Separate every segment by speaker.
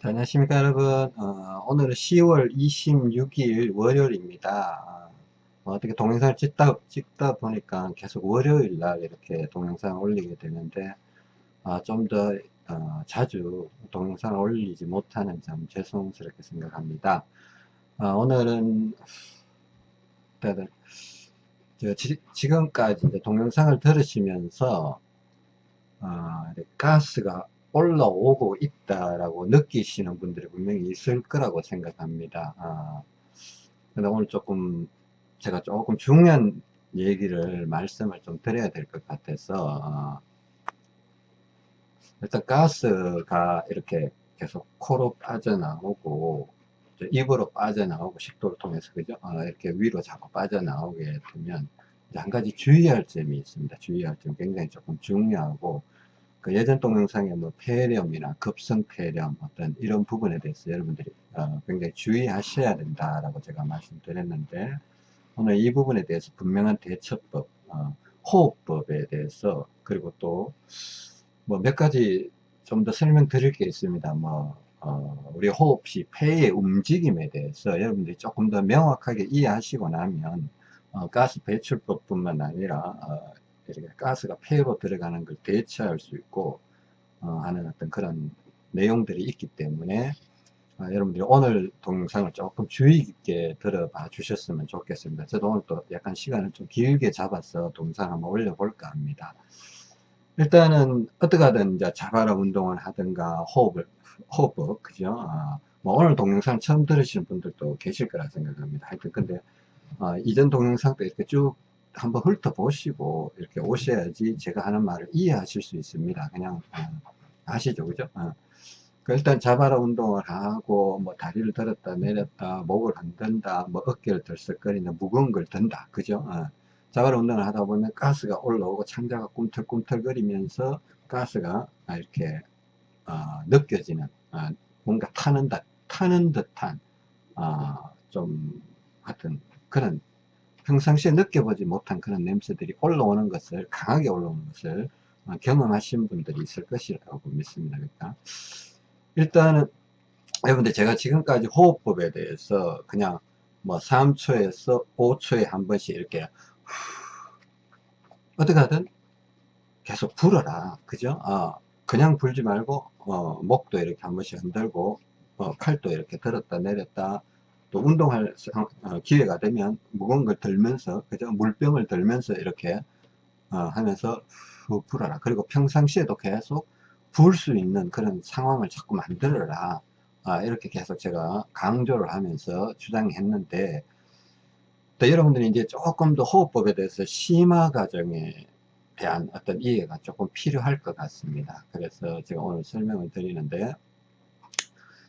Speaker 1: 자, 안녕하십니까 여러분. 어, 오늘은 10월 26일 월요일입니다. 어, 떻게 동영상을 찍다, 찍다 보니까 계속 월요일 날 이렇게 동영상을 올리게 되는데 어, 좀더 어, 자주 동영상을 올리지 못하는 점 죄송스럽게 생각합니다. 어, 오늘은 다들 지, 금까지 동영상을 들으시면서 어, 가스가 올라오고 있다라고 느끼시는 분들이 분명히 있을 거라고 생각합니다. 아, 근데 오늘 조금 제가 조금 중요한 얘기를 말씀을 좀 드려야 될 것 같아서 아, 일단 가스가 이렇게 계속 코로 빠져나오고 입으로 빠져나오고 식도를 통해서 그죠? 아, 이렇게 위로 자꾸 빠져나오게 되면 한 가지 주의할 점이 있습니다. 주의할 점 굉장히 조금 중요하고 그 예전 동영상에 뭐 폐렴이나 급성 폐렴 어떤 이런 부분에 대해서 여러분들이 어, 굉장히 주의하셔야 된다라고 제가 말씀드렸는데 오늘 이 부분에 대해서 분명한 대처법, 어, 호흡법에 대해서 그리고 또 뭐 몇 가지 좀 더 설명드릴 게 있습니다. 뭐 어, 우리 호흡시 폐의 움직임에 대해서 여러분들이 조금 더 명확하게 이해하시고 나면 어, 가스 배출법 뿐만 아니라 어, 이렇게 가스가 폐로 들어가는 걸 대처할 수 있고 어, 하는 어떤 그런 내용들이 있기 때문에 어, 여러분들이 오늘 동영상을 조금 주의 깊게 들어봐 주셨으면 좋겠습니다. 저도 오늘 또 약간 시간을 좀 길게 잡아서 동영상 한번 올려볼까 합니다. 일단은 어떻게 하든 이제 자바라 운동을 하든가 호흡을 호흡법 그죠? 아, 뭐 오늘 동영상 처음 들으시는 분들도 계실 거라 생각합니다. 하여튼 근데 어, 이전 동영상도 이렇게 쭉 한번 훑어보시고 이렇게 오셔야지 제가 하는 말을 이해하실 수 있습니다. 그냥 어, 아시죠, 그죠? 어. 그 일단 자바라 운동을 하고 뭐 다리를 들었다 내렸다 목을 흔든다 뭐 어깨를 들썩거리는 무거운 걸 든다 그죠 어. 자바라 운동을 하다 보면 가스가 올라오고 창자가 꿈틀꿈틀거리면서 가스가 이렇게 어, 느껴지는 어, 뭔가 타는 듯 타는 듯한 어, 좀 하여튼 그런 평상시에 느껴보지 못한 그런 냄새들이 올라오는 것을 강하게 올라오는 것을 어, 경험하신 분들이 있을 것이라고 믿습니다. 그러니까 일단은 여러분들 제가 지금까지 호흡법에 대해서 그냥 뭐 3초에서 5초에 한 번씩 이렇게 어떻게 하든 계속 불어라. 그죠? 어, 그냥 불지 말고 어, 목도 이렇게 한 번씩 흔들고 어, 칼도 이렇게 들었다 내렸다 또 운동할 어, 기회가 되면 무거운 걸 들면서 그죠? 물병을 들면서 이렇게 어, 하면서 후 불어라. 그리고 평상시에도 계속 부을 수 있는 그런 상황을 자꾸 만들어라. 아, 이렇게 계속 제가 강조를 하면서 주장했는데 또 여러분들이 이제 조금 더 호흡법에 대해서 심화 과정에 대한 어떤 이해가 조금 필요할 것 같습니다. 그래서 제가 오늘 설명을 드리는데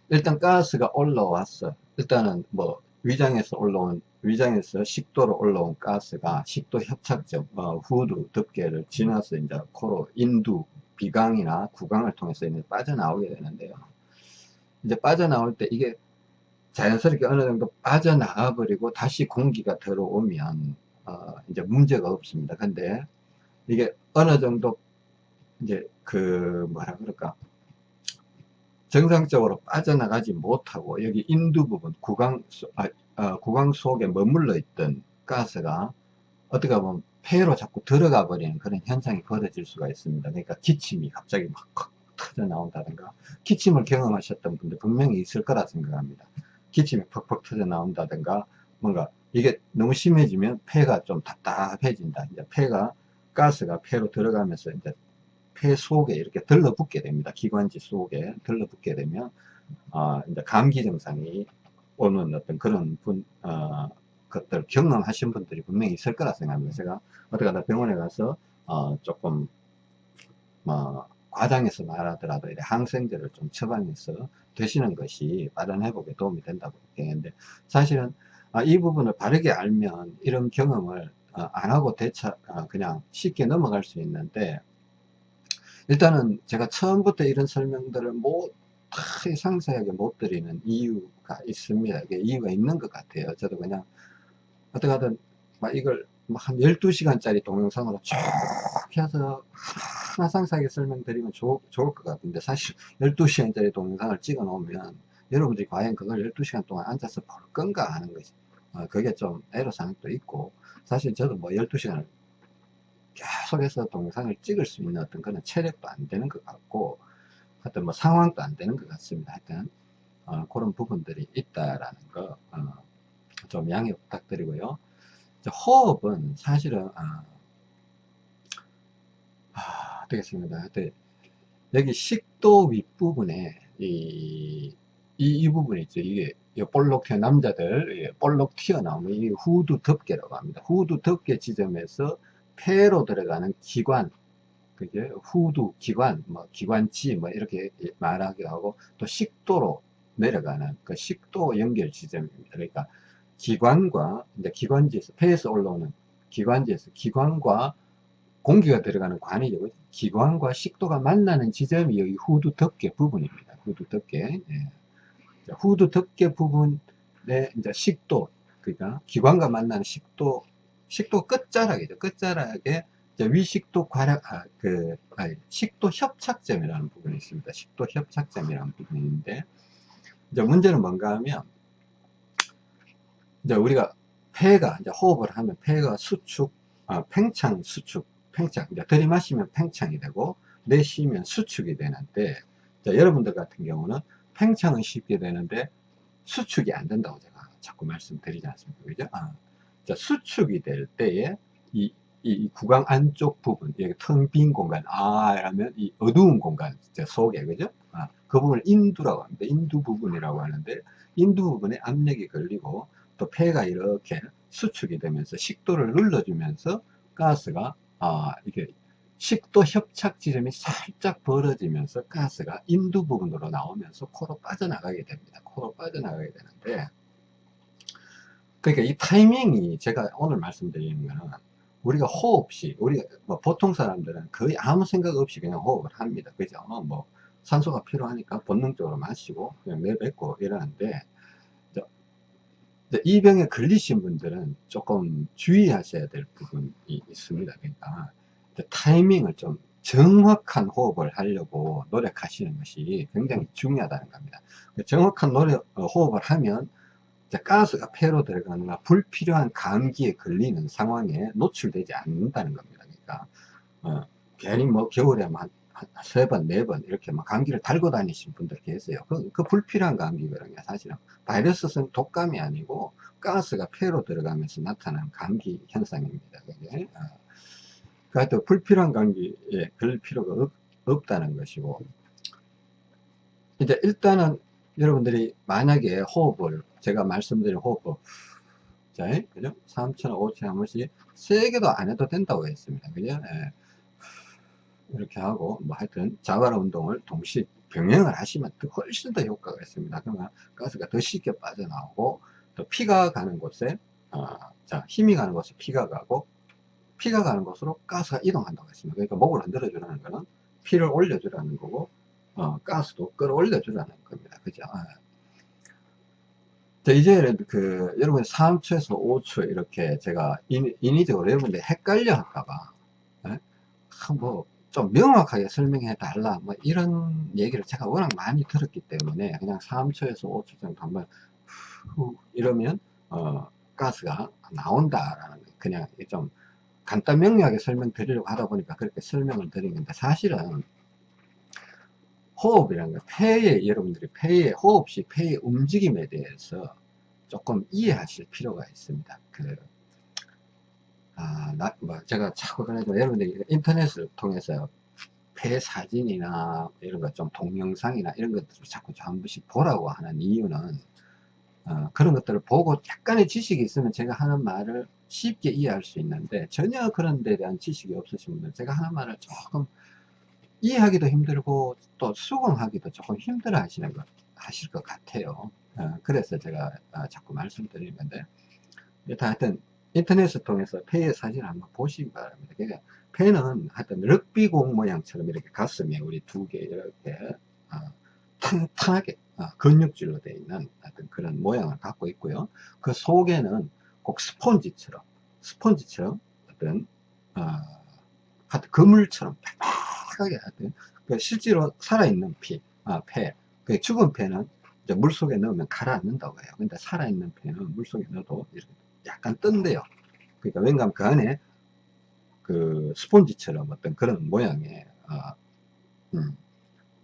Speaker 1: 일단 가스가 올라왔어 일단은 뭐 위장에서 올라온 위장에서 식도로 올라온 가스가 식도 협착점 어, 후두 덮개를 지나서 이제 코로 인두 비강이나 구강을 통해서 이제 빠져나오게 되는데요. 이제 빠져나올 때 이게 자연스럽게 어느 정도 빠져나와 버리고 다시 공기가 들어오면 어, 이제 문제가 없습니다. 근데 이게 어느 정도 이제 그 뭐라 그럴까 정상적으로 빠져나가지 못하고 여기 인두 부분 구강, 아, 아, 구강 속에 머물러 있던 가스가 어떻게 보면 폐로 자꾸 들어가 버리는 그런 현상이 벌어질 수가 있습니다. 그러니까 기침이 갑자기 막 터져 나온다든가 기침을 경험하셨던 분들 분명히 있을 거라 생각합니다. 기침이 퍽퍽 터져 나온다든가 뭔가 이게 너무 심해지면 폐가 좀 답답해진다. 이제 폐가 가스가 폐로 들어가면서 이제 폐 속에 이렇게 들러붙게 됩니다. 기관지 속에 들러붙게 되면 어, 이제 감기 증상이 오는 어떤 그런 분, 어, 것들 경험하신 분들이 분명히 있을 거라 생각합니다. 제가 어떻게 하다 병원에 가서 어, 조금 뭐 과장해서 말하더라도 항생제를 좀 처방해서 드시는 것이 빠른 회복에 도움이 된다고 얘기했는데 사실은 아, 이 부분을 바르게 알면 이런 경험을 어, 안 하고 대처 어, 그냥 쉽게 넘어갈 수 있는데 일단은 제가 처음부터 이런 설명들을 못 상세하게 못 드리는 이유가 있습니다. 이유가 있는 것 같아요. 저도 그냥 어떻게 하든 막 이걸 한 12시간짜리 동영상으로 쭉 해서 상세하게 설명드리면 좋, 좋을 것 같은데 사실 12시간짜리 동영상을 찍어 놓으면 여러분들이 과연 그걸 12시간 동안 앉아서 볼 건가 하는 것이 어, 그게 좀 애로사항도 있고 사실 저도 뭐 12시간을 계속해서 동영상을 찍을 수 있는 어떤 그런 체력도 안 되는 것 같고 하여튼 뭐 상황도 안 되는 것 같습니다 하여튼 어, 그런 부분들이 있다라는 거좀 양해 부탁드리고요 호흡은 사실은 아, 아, 되겠습니다. 하여튼 여기 식도 윗부분에 이, 이, 이 부분이 있죠. 이게 볼록 튀어 남자들 볼록 튀어나오면 이 후두 덮개라고 합니다. 후두 덮개 지점에서 폐로 들어가는 기관 그게 후두 기관 뭐 기관지 뭐 이렇게 말하기도 하고 또 식도로 내려가는 그 식도 연결 지점입니다. 그러니까 기관과 이제 기관지에서 폐에서 올라오는 기관지에서 기관과 공기가 들어가는 관이죠. 기관과 식도가 만나는 지점이 여기 후두 덮개 부분입니다. 후두 덮개. 예. 후두 덮개 부분에 이제 식도, 그러니까 기관과 만나는 식도, 식도 끝자락이죠. 끝자락에 위식도 과략, 아, 그, 아니, 식도 협착점이라는 부분이 있습니다. 식도 협착점이라는 부분이 있는데, 이제 문제는 뭔가 하면, 이제 우리가 폐가, 이제 호흡을 하면 폐가 수축, 아, 팽창 수축, 팽창. 이제 들이마시면 팽창이 되고, 내쉬면 수축이 되는데, 자, 여러분들 같은 경우는 팽창은 쉽게 되는데, 수축이 안 된다고 제가 자꾸 말씀드리지 않습니까? 그죠? 아, 자, 수축이 될 때에, 이, 이, 구강 안쪽 부분, 여기 텅 빈 공간, 아, 라면 이 어두운 공간 속에, 그죠? 아, 그 부분을 인두라고 합니다. 인두 부분이라고 하는데, 인두 부분에 압력이 걸리고, 또 폐가 이렇게 수축이 되면서 식도를 눌러주면서 가스가 아 이게 식도 협착 지점이 살짝 벌어지면서 가스가 인두 부분으로 나오면서 코로 빠져나가게 됩니다. 코로 빠져나가게 되는데 그러니까 이 타이밍이 제가 오늘 말씀드리는 거는 우리가 호흡 시 우리가 뭐 보통 사람들은 거의 아무 생각 없이 그냥 호흡을 합니다. 그죠? 뭐 산소가 필요하니까 본능적으로 마시고 그냥 내뱉고 이러는데 이 병에 걸리신 분들은 조금 주의하셔야 될 부분이 있습니다. 그러니까 타이밍을 좀 정확한 호흡을 하려고 노력하시는 것이 굉장히 중요하다는 겁니다. 정확한 노력, 어, 호흡을 하면 가스가 폐로 들어가거나 불필요한 감기에 걸리는 상황에 노출되지 않는다는 겁니다. 그러니까 어, 괜히 뭐 겨울에 막세 번, 네 번 이렇게 막 감기를 달고 다니신 분들 계세요. 그, 그 불필요한 감기거든요. 사실은 바이러스는 독감이 아니고 가스가 폐로 들어가면서 나타나는 감기 현상입니다. 그게. 어. 그러니까 불필요한 감기에 걸릴 필요가 없, 없다는 것이고 이제 일단은 여러분들이 만약에 호흡을 제가 말씀드린 호흡법 자, 그죠? 3천, 5천 한 번씩 세게도 안 해도 된다고 했습니다. 그죠? 예. 이렇게 하고 뭐 하여튼 자발 운동을 동시에 병행을 하시면 훨씬 더 효과가 있습니다. 그러면 가스가 더 쉽게 빠져나오고 또 피가 가는 곳에 어, 자 힘이 가는 곳에 피가 가고 피가 가는 곳으로 가스가 이동한다고 했습니다. 그러니까 목을 흔들어 주라는 거는 피를 올려 주라는 거고 어, 가스도 끌어올려 주라는 겁니다. 그죠? 아. 자, 이제 그 여러분 3초에서 5초 이렇게 제가 인, 인위적으로 여러분들 헷갈려 할까봐 예? 뭐 좀 명확하게 설명해 달라 뭐 이런 얘기를 제가 워낙 많이 들었기 때문에 그냥 3초에서 5초 정도 한번 후 이러면 어 가스가 나온다라는 그냥 좀 간단 명료하게 설명드리려고 하다 보니까 그렇게 설명을 드린 건데 사실은 호흡이라는 거 폐의 여러분들이 폐의 호흡 시 폐의 움직임에 대해서 조금 이해하실 필요가 있습니다. 그 아, 나, 뭐, 제가 자꾸 그래도 여러분들이 인터넷을 통해서 폐 사진이나 이런 것 좀 동영상이나 이런 것들을 자꾸 한 번씩 보라고 하는 이유는 어, 그런 것들을 보고 약간의 지식이 있으면 제가 하는 말을 쉽게 이해할 수 있는데 전혀 그런 데 대한 지식이 없으신 분들 제가 하는 말을 조금 이해하기도 힘들고 또 수긍하기도 조금 힘들어 하시는 것 하실 것 같아요 어, 그래서 제가 어, 자꾸 말씀드리는 건데 일단 하여튼 인터넷을 통해서 폐의 사진을 한번 보시기 바랍니다. 그러니까 폐는 하여튼 럭비공 모양처럼 이렇게 가슴에 우리 두 개 이렇게 어, 탕탕하게 어, 근육질로 되어 있는 하여튼 그런 모양을 갖고 있고요. 그 속에는 꼭 스폰지처럼 스폰지처럼 어떤 어, 하여튼 그물처럼 정확하게 하여튼 그 실제로 살아있는 피, 아, 폐, 그 죽은 폐는 물 속에 넣으면 가라앉는다고 해요. 근데 살아있는 폐는 물 속에 넣어도 이렇게 약간 뜬대요. 그러니까 왠가 그 안에 그 스폰지처럼 어떤 그런 모양의 어, 음,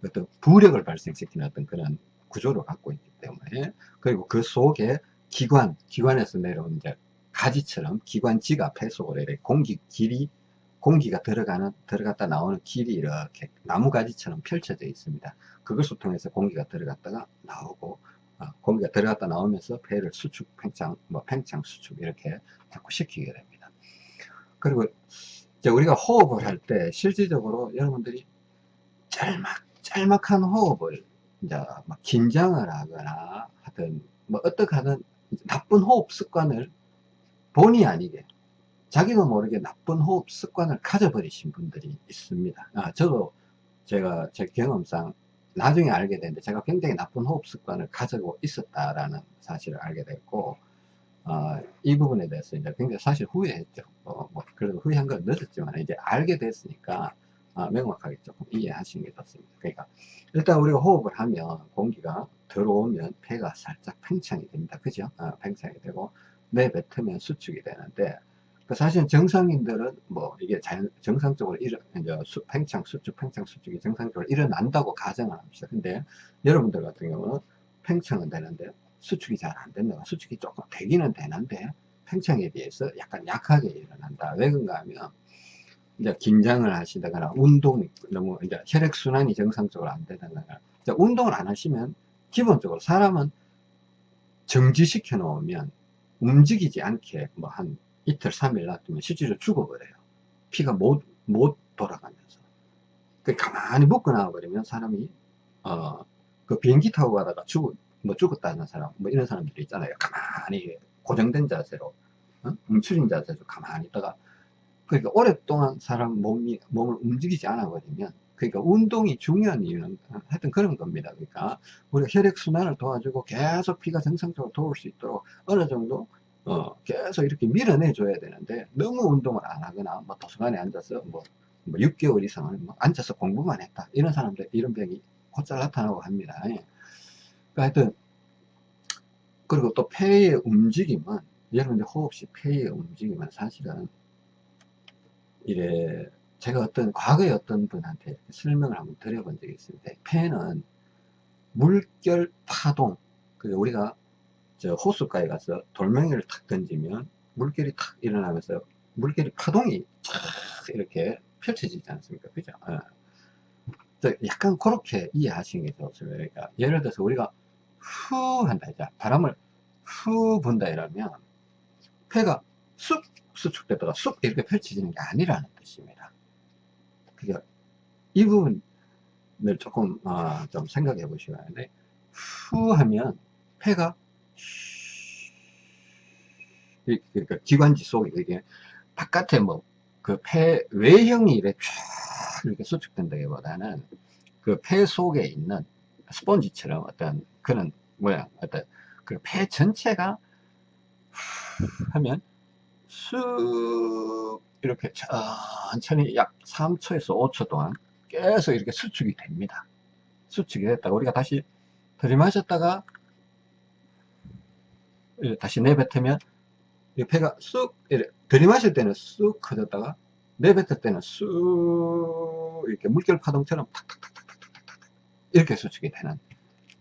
Speaker 1: 어떤 부력을 발생시키는 어떤 그런 구조를 갖고 있기 때문에 그리고 그 속에 기관, 기관에서 내려온 이제 가지처럼 기관지가 폐 속으로 공기 길이 공기가 들어가는 들어갔다 나오는 길이 이렇게 나무가지처럼 펼쳐져 있습니다. 그것을 통해서 공기가 들어갔다가 나오고 어, 공기가 들어갔다 나오면서 폐를 수축, 팽창, 뭐 팽창, 수축 이렇게 자꾸 시키게 됩니다. 그리고 이제 우리가 호흡을 할 때 실질적으로 여러분들이 짤막 짤막한 호흡을 이제 막 긴장을 하거나 하든 뭐 어떻게 하든 나쁜 호흡 습관을 본의 아니게 자기도 모르게 나쁜 호흡 습관을 가져버리신 분들이 있습니다. 아, 저도 제가 제 경험상 나중에 알게 됐는데 제가 굉장히 나쁜 호흡 습관을 가지고 있었다라는 사실을 알게 됐고 어, 이 부분에 대해서 이제 굉장히 사실 후회했죠. 어, 뭐 그래도 후회한 건 늦었지만 이제 알게 됐으니까 어, 명확하게 조금 이해하시는 게 좋습니다. 그러니까 일단 우리가 호흡을 하면 공기가 들어오면 폐가 살짝 팽창이 됩니다. 그죠? 어, 팽창이 되고 내뱉으면 수축이 되는데 그 사실 정상인들은 뭐 이게 자연, 정상적으로 일어, 이제 수, 팽창, 수축, 팽창, 수축이 정상적으로 일어난다고 가정을 합니다. 근데 여러분들 같은 경우는 팽창은 되는데 수축이 잘 안 된다. 수축이 조금 되기는 되는데 팽창에 비해서 약간 약하게 일어난다. 왜 그런가 하면 이제 긴장을 하시다거나 운동이 너무 이제 혈액순환이 정상적으로 안 되다거나 운동을 안 하시면 기본적으로 사람은 정지시켜 놓으면 움직이지 않게 뭐한 이틀, 3일 놔두면 실제로 죽어버려요. 피가 못, 못 돌아가면서. 그 가만히 묶어 놔버리면 사람이, 어, 그 비행기 타고 가다가 죽, 뭐 죽었다는 사람, 뭐 이런 사람들이 있잖아요. 가만히 고정된 자세로, 어? 뭉쳐진 자세로 가만히 있다가, 그러니까 오랫동안 사람 몸이, 몸을 움직이지 않아 버리면, 그러니까 운동이 중요한 이유는 하여튼 그런 겁니다. 그러니까 우리가 혈액순환을 도와주고 계속 피가 정상적으로 돌을 수 있도록 어느 정도 어, 계속 이렇게 밀어내 줘야 되는데 너무 운동을 안 하거나 뭐 도서관에 앉아서 뭐, 뭐 6개월 이상을 뭐 앉아서 공부만 했다. 이런 사람들 이런 병이 곧잘 나타나고 합니다. 예. 그러니까 하여튼 그리고 또 폐의 움직임은 여러분들 호흡시 폐의 움직임은 사실은 이래 제가 어떤 과거에 어떤 분한테 설명을 한번 드려본 적이 있습니다. 폐는 물결 파동 그 우리가 저 호수가에 가서 돌멩이를 탁 던지면 물결이 탁 일어나면서 물결이 파동이 쫙 이렇게 펼쳐지지 않습니까? 그죠? 예. 약간 그렇게 이해하시는 게 좋습니다. 그러니까 예를 들어서 우리가 후 한다 이제 바람을 후 분다 이러면 폐가 쑥 수축되다가 쑥 이렇게 펼쳐지는 게 아니라는 뜻입니다. 그러니까 이 부분을 조금 어, 좀 생각해 보시면 후 하면 폐가 그러니까 기관지 속에 이게 바깥에 뭐 그 폐 외형이 이렇게 쫙 이렇게 수축된다기보다는 그 폐 속에 있는 스펀지처럼 어떤 그런 모양 어떤 그 폐 전체가 하면 쑥 이렇게 천천히 약 3초에서 5초 동안 계속 이렇게 수축이 됩니다. 수축이 됐다가 우리가 다시 들이마셨다가 다시 내뱉으면 이 폐가 쑥 들이마실 때는 쑥 커졌다가 내뱉을 때는 쑥 이렇게 물결 파동처럼 탁탁탁탁탁탁탁 이렇게 수축이 되는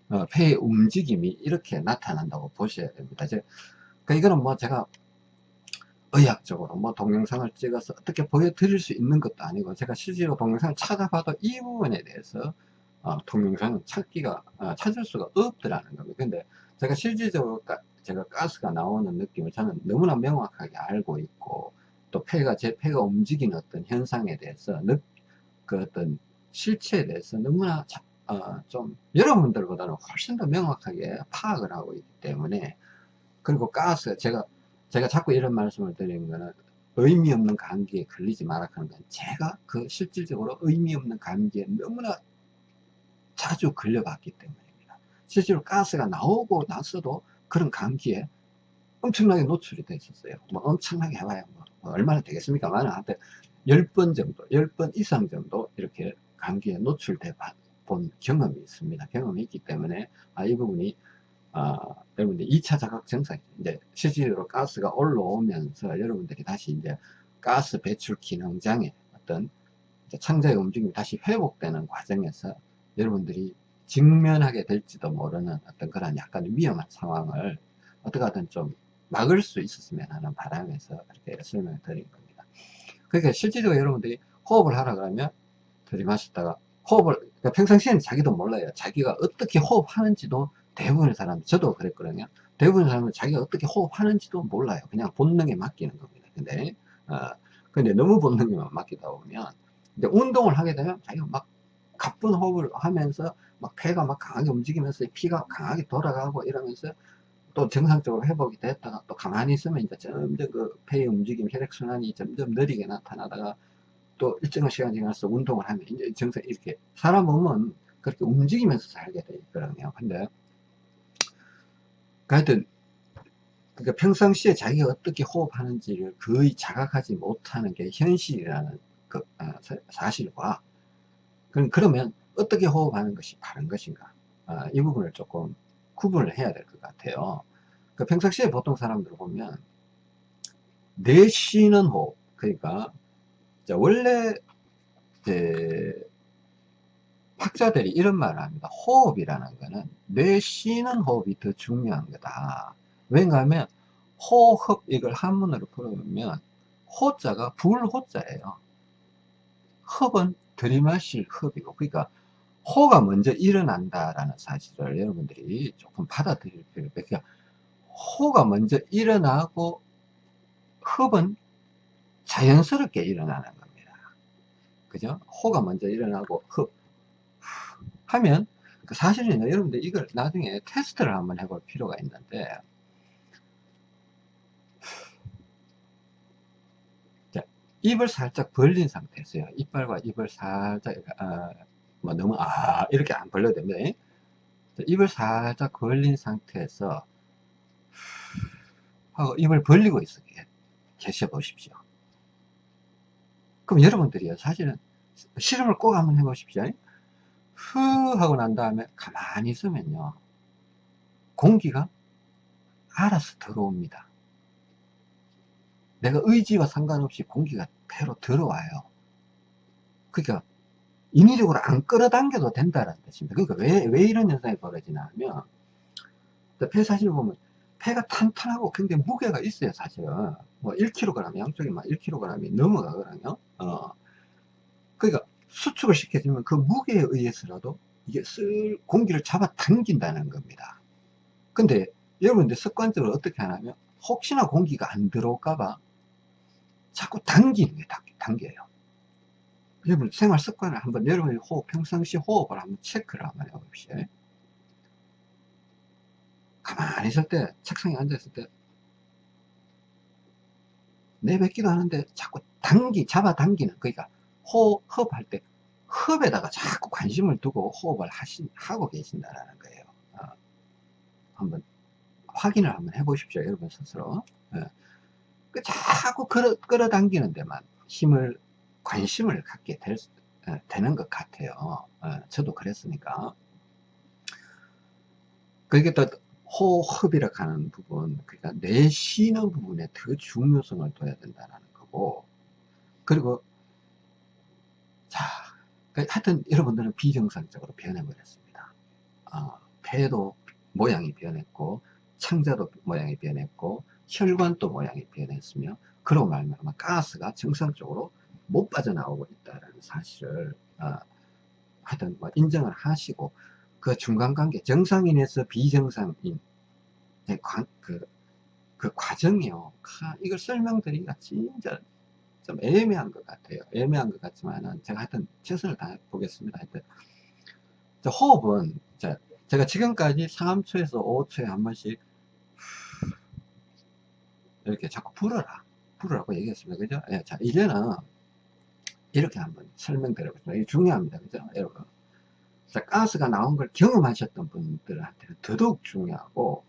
Speaker 1: 어, 폐의 움직임이 이렇게 나타난다고 보셔야 됩니다. 이제 그 이거는 뭐 제가 의학적으로 뭐 동영상을 찍어서 어떻게 보여드릴 수 있는 것도 아니고 제가 실제로 동영상을 찾아봐도 이 부분에 대해서 어, 동영상은 찾기가 어, 찾을 수가 없더라는 겁니다. 근데 제가 실질적으로 제가 가스가 나오는 느낌을 저는 너무나 명확하게 알고 있고 또 폐가 제 폐가 움직이는 어떤 현상에 대해서 느, 그 어떤 실체에 대해서 너무나 자, 어, 좀 여러분들보다는 훨씬 더 명확하게 파악을 하고 있기 때문에 그리고 가스 제가 제가 자꾸 이런 말씀을 드리는 거는 의미 없는 감기에 걸리지 말라 하는 건 제가 그 실질적으로 의미 없는 감기에 너무나 자주 걸려봤기 때문입니다. 실제로 가스가 나오고 나서도 그런 감기에 엄청나게 노출이 됐었어요. 뭐 엄청나게 해봐야 뭐, 뭐 얼마나 되겠습니까? 만한 한테 10번 정도, 10번 이상 정도 이렇게 감기에 노출돼 본 경험이 있습니다. 경험이 있기 때문에 아, 이 부분이 아, 여러분들 2차 자각 증상 이제 실질적으로 가스가 올라오면서 여러분들이 다시 이제 가스 배출 기능장애 어떤 창자의 움직임이 다시 회복되는 과정에서 여러분들이 직면하게 될지도 모르는 어떤 그런 약간 위험한 상황을 어떻게 하든 좀 막을 수 있었으면 하는 바람에서 이렇게 설명을 드린 겁니다. 그러니까 실질적으로 여러분들이 호흡을 하라 그러면 들이마셨다가 호흡을 그러니까 평상시에는 자기도 몰라요. 자기가 어떻게 호흡하는지도 대부분의 사람 저도 그랬거든요. 대부분의 사람은 자기가 어떻게 호흡하는지도 몰라요. 그냥 본능에 맡기는 겁니다. 근데 어, 근데 너무 본능에만 맡기다 보면 이제 운동을 하게 되면 자기가 막 가쁜 호흡을 하면서 막 폐가 막 강하게 움직이면서 피가 강하게 돌아가고 이러면서 또 정상적으로 회복이 됐다가 또 가만히 있으면 이제 점점 그 폐의 움직임, 혈액순환이 점점 느리게 나타나다가 또 일정한 시간 지나서 운동을 하면 이제 정상 이렇게 사람 몸은 그렇게 움직이면서 살게 돼 있거든요. 근데 하여튼 그러니까 평상시에 자기가 어떻게 호흡하는지를 거의 자각하지 못하는 게 현실이라는 그 아, 사실과 그러면 어떻게 호흡하는 것이 바른 것인가. 아, 이 부분을 조금 구분을 해야 될 것 같아요. 그 평상시에 보통 사람들 보면 내쉬는 호흡 그러니까 원래 학자들이 이런 말을 합니다. 호흡이라는 거는 내쉬는 호흡이 더 중요한 거다. 왜냐 하면 호흡 이걸 한문으로 풀어보면 호자가 불호자예요. 흡은 들이마실 흡이고 그러니까 호가 먼저 일어난다라는 사실을 여러분들이 조금 받아들일 필요가 그러니까 호가 먼저 일어나고 흡은 자연스럽게 일어나는 겁니다. 그죠? 호가 먼저 일어나고 흡 하면 그 사실은 여러분들 이걸 나중에 테스트를 한번 해볼 필요가 있는데 입을 살짝 벌린 상태에서요. 이빨과 입을 살짝, 아, 뭐 너무, 아, 이렇게 안 벌려도 됩니다. 입을 살짝 벌린 상태에서, 하고 입을 벌리고 있어 계셔 보십시오. 그럼 여러분들이요, 사실은 실험을 꼭 한번 해 보십시오. 후 하고 난 다음에 가만히 있으면요, 공기가 알아서 들어옵니다. 내가 의지와 상관없이 공기가 배로 들어와요. 그러니까 인위적으로 안 끌어당겨도 된다는 뜻입니다. 그러니까 왜, 왜 이런 현상이 벌어지나 하면 폐 사실 보면 폐가 탄탄하고 굉장히 무게가 있어요 사실은 뭐 1kg 양쪽에 막 1kg이 넘어가거든요 어. 그러니까 수축을 시켜주면 그 무게에 의해서라도 이게 쓸 공기를 잡아 당긴다는 겁니다 근데 여러분들 습관적으로 어떻게 하냐면 혹시나 공기가 안 들어올까봐 자꾸 당기는 게 당겨요. 여러분 생활 습관을 한번 여러분의 호흡, 평상시 호흡을 한번 체크를 한번 해봅시다. 가만히 있을 때, 책상에 앉아있을 때, 내뱉기도 하는데 자꾸 당기, 잡아 당기는, 그러니까 호흡 할 때, 흡에다가 자꾸 관심을 두고 호흡을 하시, 하고 계신다는 거예요. 어. 한번 확인을 한번 해보십시오. 여러분 스스로. 예. 그 자꾸 끌어, 끌어당기는 데만 힘을 관심을 갖게 될, 어, 되는 것 같아요. 어, 저도 그랬으니까. 그게 또 호흡이라 하는 부분 그러니까 내쉬는 부분에 더 중요성을 둬야 된다는 거고. 그리고 자그 하여튼 여러분들은 비정상적으로 변해버렸습니다. 어, 폐도 모양이 변했고 창자도 모양이 변했고 혈관도 모양이 변했으며 그로 말미암아 가스가 정상적으로 못 빠져나오고 있다는 사실을 어, 하여튼 뭐 인정을 하시고 그 중간관계 정상인에서 비정상인 그, 그 과정이요. 이걸 설명드리기가 진짜 좀 애매한 것 같아요. 애매한 것 같지만은 제가 하여튼 최선을 다해 보겠습니다. 하여튼 호흡은 제가 지금까지 3초에서 5초에 한 번씩 이렇게 자꾸 불어라 불으라고 얘기했습니다. 그죠? 예, 자 이제는 이렇게 한번 설명드려보겠습니다. 중요합니다. 그죠? 여러분 자 가스가 나온 걸 경험하셨던 분들한테는 더더욱 중요하고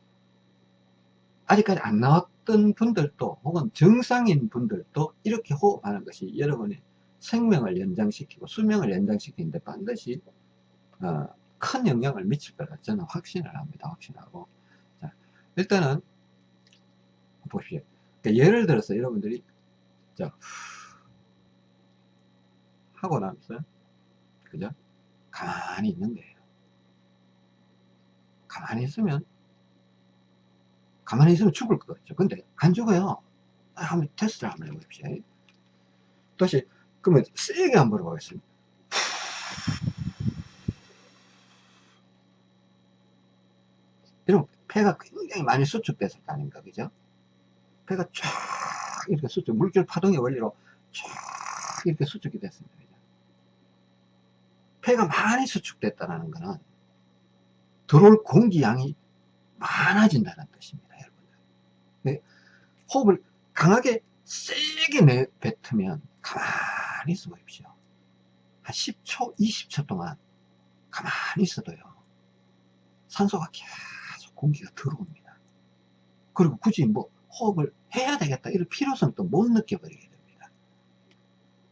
Speaker 1: 아직까지 안 나왔던 분들도 혹은 정상인 분들도 이렇게 호흡하는 것이 여러분이 생명을 연장시키고 수명을 연장시키는데 반드시 어, 큰 영향을 미칠 거라 저는 확신을 합니다. 확신하고. 자, 일단은 보십시오. 그러니까 예를 들어서 여러분들이 자, 하고 나면서 그죠? 가만히 있는 거예요. 가만히 있으면 가만히 있으면 죽을 것 같죠. 근데 안 죽어요. 아, 한번 테스트를 한번 해보십시오. 다시 그러면 세게 한번 해보겠습니다. 이러면 폐가 굉장히 많이 수축됐을 거 아닙니까? 그죠? 폐가 쫙 이렇게 수축, 물결 파동의 원리로 쫙 이렇게 수축이 됐습니다. 폐가 많이 수축됐다는 것은 들어올 공기 양이 많아진다는 뜻입니다. 네? 호흡을 강하게 세게 내뱉으면 가만히 있어 보십시오. 한 10초, 20초 동안 가만히 있어도요. 산소가 계속 공기가 들어옵니다. 그리고 굳이 뭐 호흡을 해야 되겠다 이런 필요성도 못 느껴버리게 됩니다.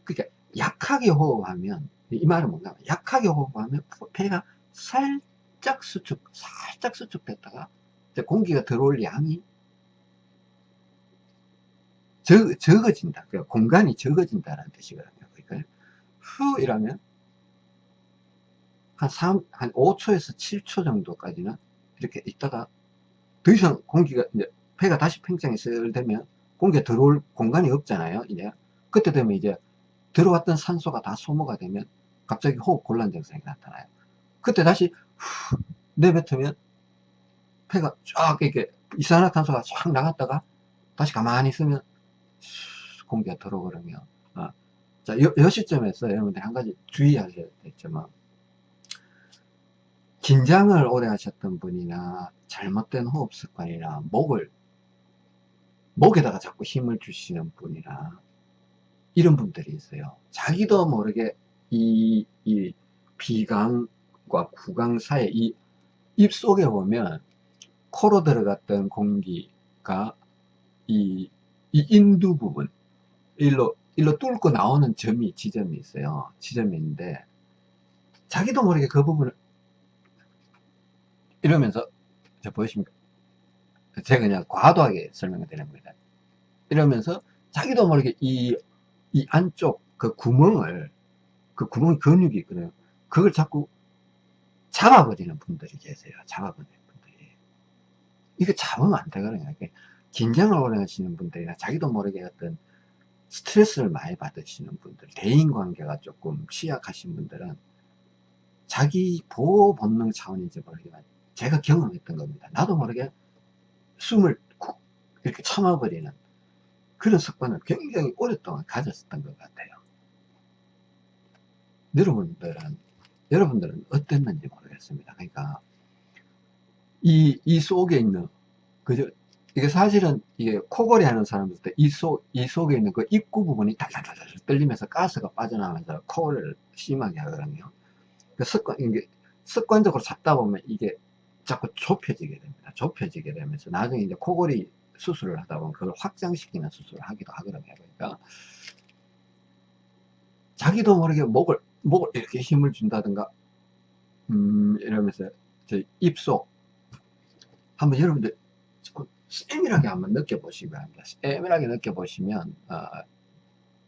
Speaker 1: 그러니까 약하게 호흡하면 이 말은 뭔가 약하게 호흡하면 폐가 살짝 수축, 살짝 수축됐다가 공기가 들어올 양이 적, 적어진다. 그러니까 공간이 적어진다는 뜻이거든요. 그러니까 후 이라면 한 3, 한 5초에서 7초 정도까지는 이렇게 있다가 더 이상 공기가 이제 폐가 다시 팽창이 슬 되면 공기가 들어올 공간이 없잖아요. 이제 그때 되면 이제 들어왔던 산소가 다 소모가 되면 갑자기 호흡 곤란 증상이 나타나요. 그때 다시 후 내뱉으면 폐가 쫙 이렇게 이산화탄소가 쫙 나갔다가 다시 가만히 있으면 공기가 들어오거든요. 어. 자, 요, 요 시점에서 여러분들 한 가지 주의하셔야 되겠지만, 긴장을 오래 하셨던 분이나 잘못된 호흡 습관이나 목을, 목에다가 자꾸 힘을 주시는 분이나 이런 분들이 있어요. 자기도 모르게 이, 이 비강과 구강 사이 이 입속에 보면 코로 들어갔던 공기가 이, 이 인두 부분, 일로, 일로 뚫고 나오는 점이, 지점이 있어요. 지점이 있는데, 자기도 모르게 그 부분을, 이러면서, 저 보이십니까? 제가 그냥 과도하게 설명을 드리는 겁니다. 이러면서, 자기도 모르게 이, 이 안쪽 그 구멍을, 그 구멍 근육이 있거든요. 그걸 자꾸 잡아버리는 분들이 계세요. 잡아버리는 분들이. 이거 잡으면 안 되거든요. 긴장을 오래 하시는 분들이나 자기도 모르게 어떤 스트레스를 많이 받으시는 분들, 대인관계가 조금 취약하신 분들은 자기 보호 본능 차원인지 모르지만 제가 경험했던 겁니다. 나도 모르게 숨을 쿡 이렇게 참아버리는 그런 습관을 굉장히 오랫동안 가졌었던 것 같아요. 여러분들은, 여러분들은 어땠는지 모르겠습니다. 그러니까, 이, 이 속에 있는, 그저, 이게 사실은, 이게 코골이 하는 사람들 이 속, 이 속에 있는 그 입구 부분이 달달달달 떨리면서 가스가 빠져나가면서 코를 심하게 하거든요. 그 습관, 이게 습관적으로 잡다 보면 이게 자꾸 좁혀지게 됩니다. 좁혀지게 되면서 나중에 이제 코골이 수술을 하다 보면 그걸 확장시키는 수술을 하기도 하거든요. 그러니까 자기도 모르게 목을 목을 이렇게 힘을 준다든가 음 이러면서 저 입속 한번 여러분들 세밀하게 한번 느껴보시기 바랍니다. 세밀하게 느껴보시면 어,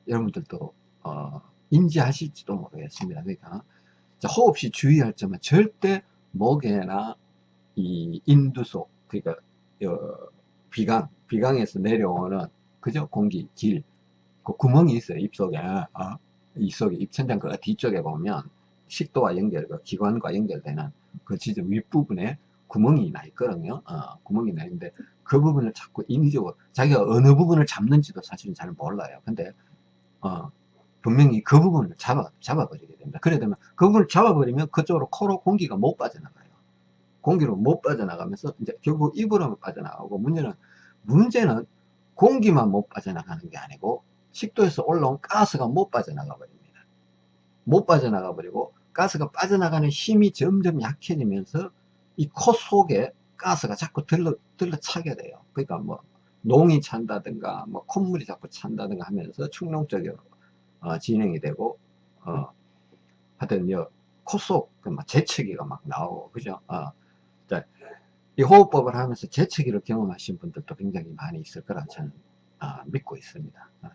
Speaker 1: 여러분들도 어, 인지하실지도 모르겠습니다. 그러니까 호흡 시 주의할 점은 절대 목에나 이 인두속 그러니까 어, 비강 비강에서 내려오는 그죠 공기 길그 구멍이 있어요 입속에 어? 입속에 입천장 그 뒤쪽에 보면 식도와 연결 그 기관과 연결되는 그 지점 윗부분에 구멍이 나 있거든요. 어, 구멍이 나 있는데 그 부분을 자꾸 인위적으로 자기가 어느 부분을 잡는지도 사실은 잘 몰라요. 근데 어, 분명히 그 부분을 잡아 잡아버리게 됩니다. 그래 되면 그 부분을 잡아버리면 그쪽으로 코로 공기가 못 빠져나가요. 공기로 못 빠져나가면서 이제 결국 입으로 빠져나가고 문제는 문제는 공기만 못 빠져나가는 게 아니고 식도에서 올라온 가스가 못 빠져나가 버립니다. 못 빠져나가 버리고 가스가 빠져나가는 힘이 점점 약해지면서 이 코 속에 가스가 자꾸 들러, 들러 차게 돼요. 그러니까 뭐 농이 찬다든가 뭐 콧물이 자꾸 찬다든가 하면서 충농적으로 어, 진행이 되고 어, 하여튼 여 코속 그막 재채기가 막 나오고 그죠 어, 자, 이 호흡법을 하면서 재채기를 경험하신 분들도 굉장히 많이 있을 거라 저는 아, 믿고 있습니다 아, 음,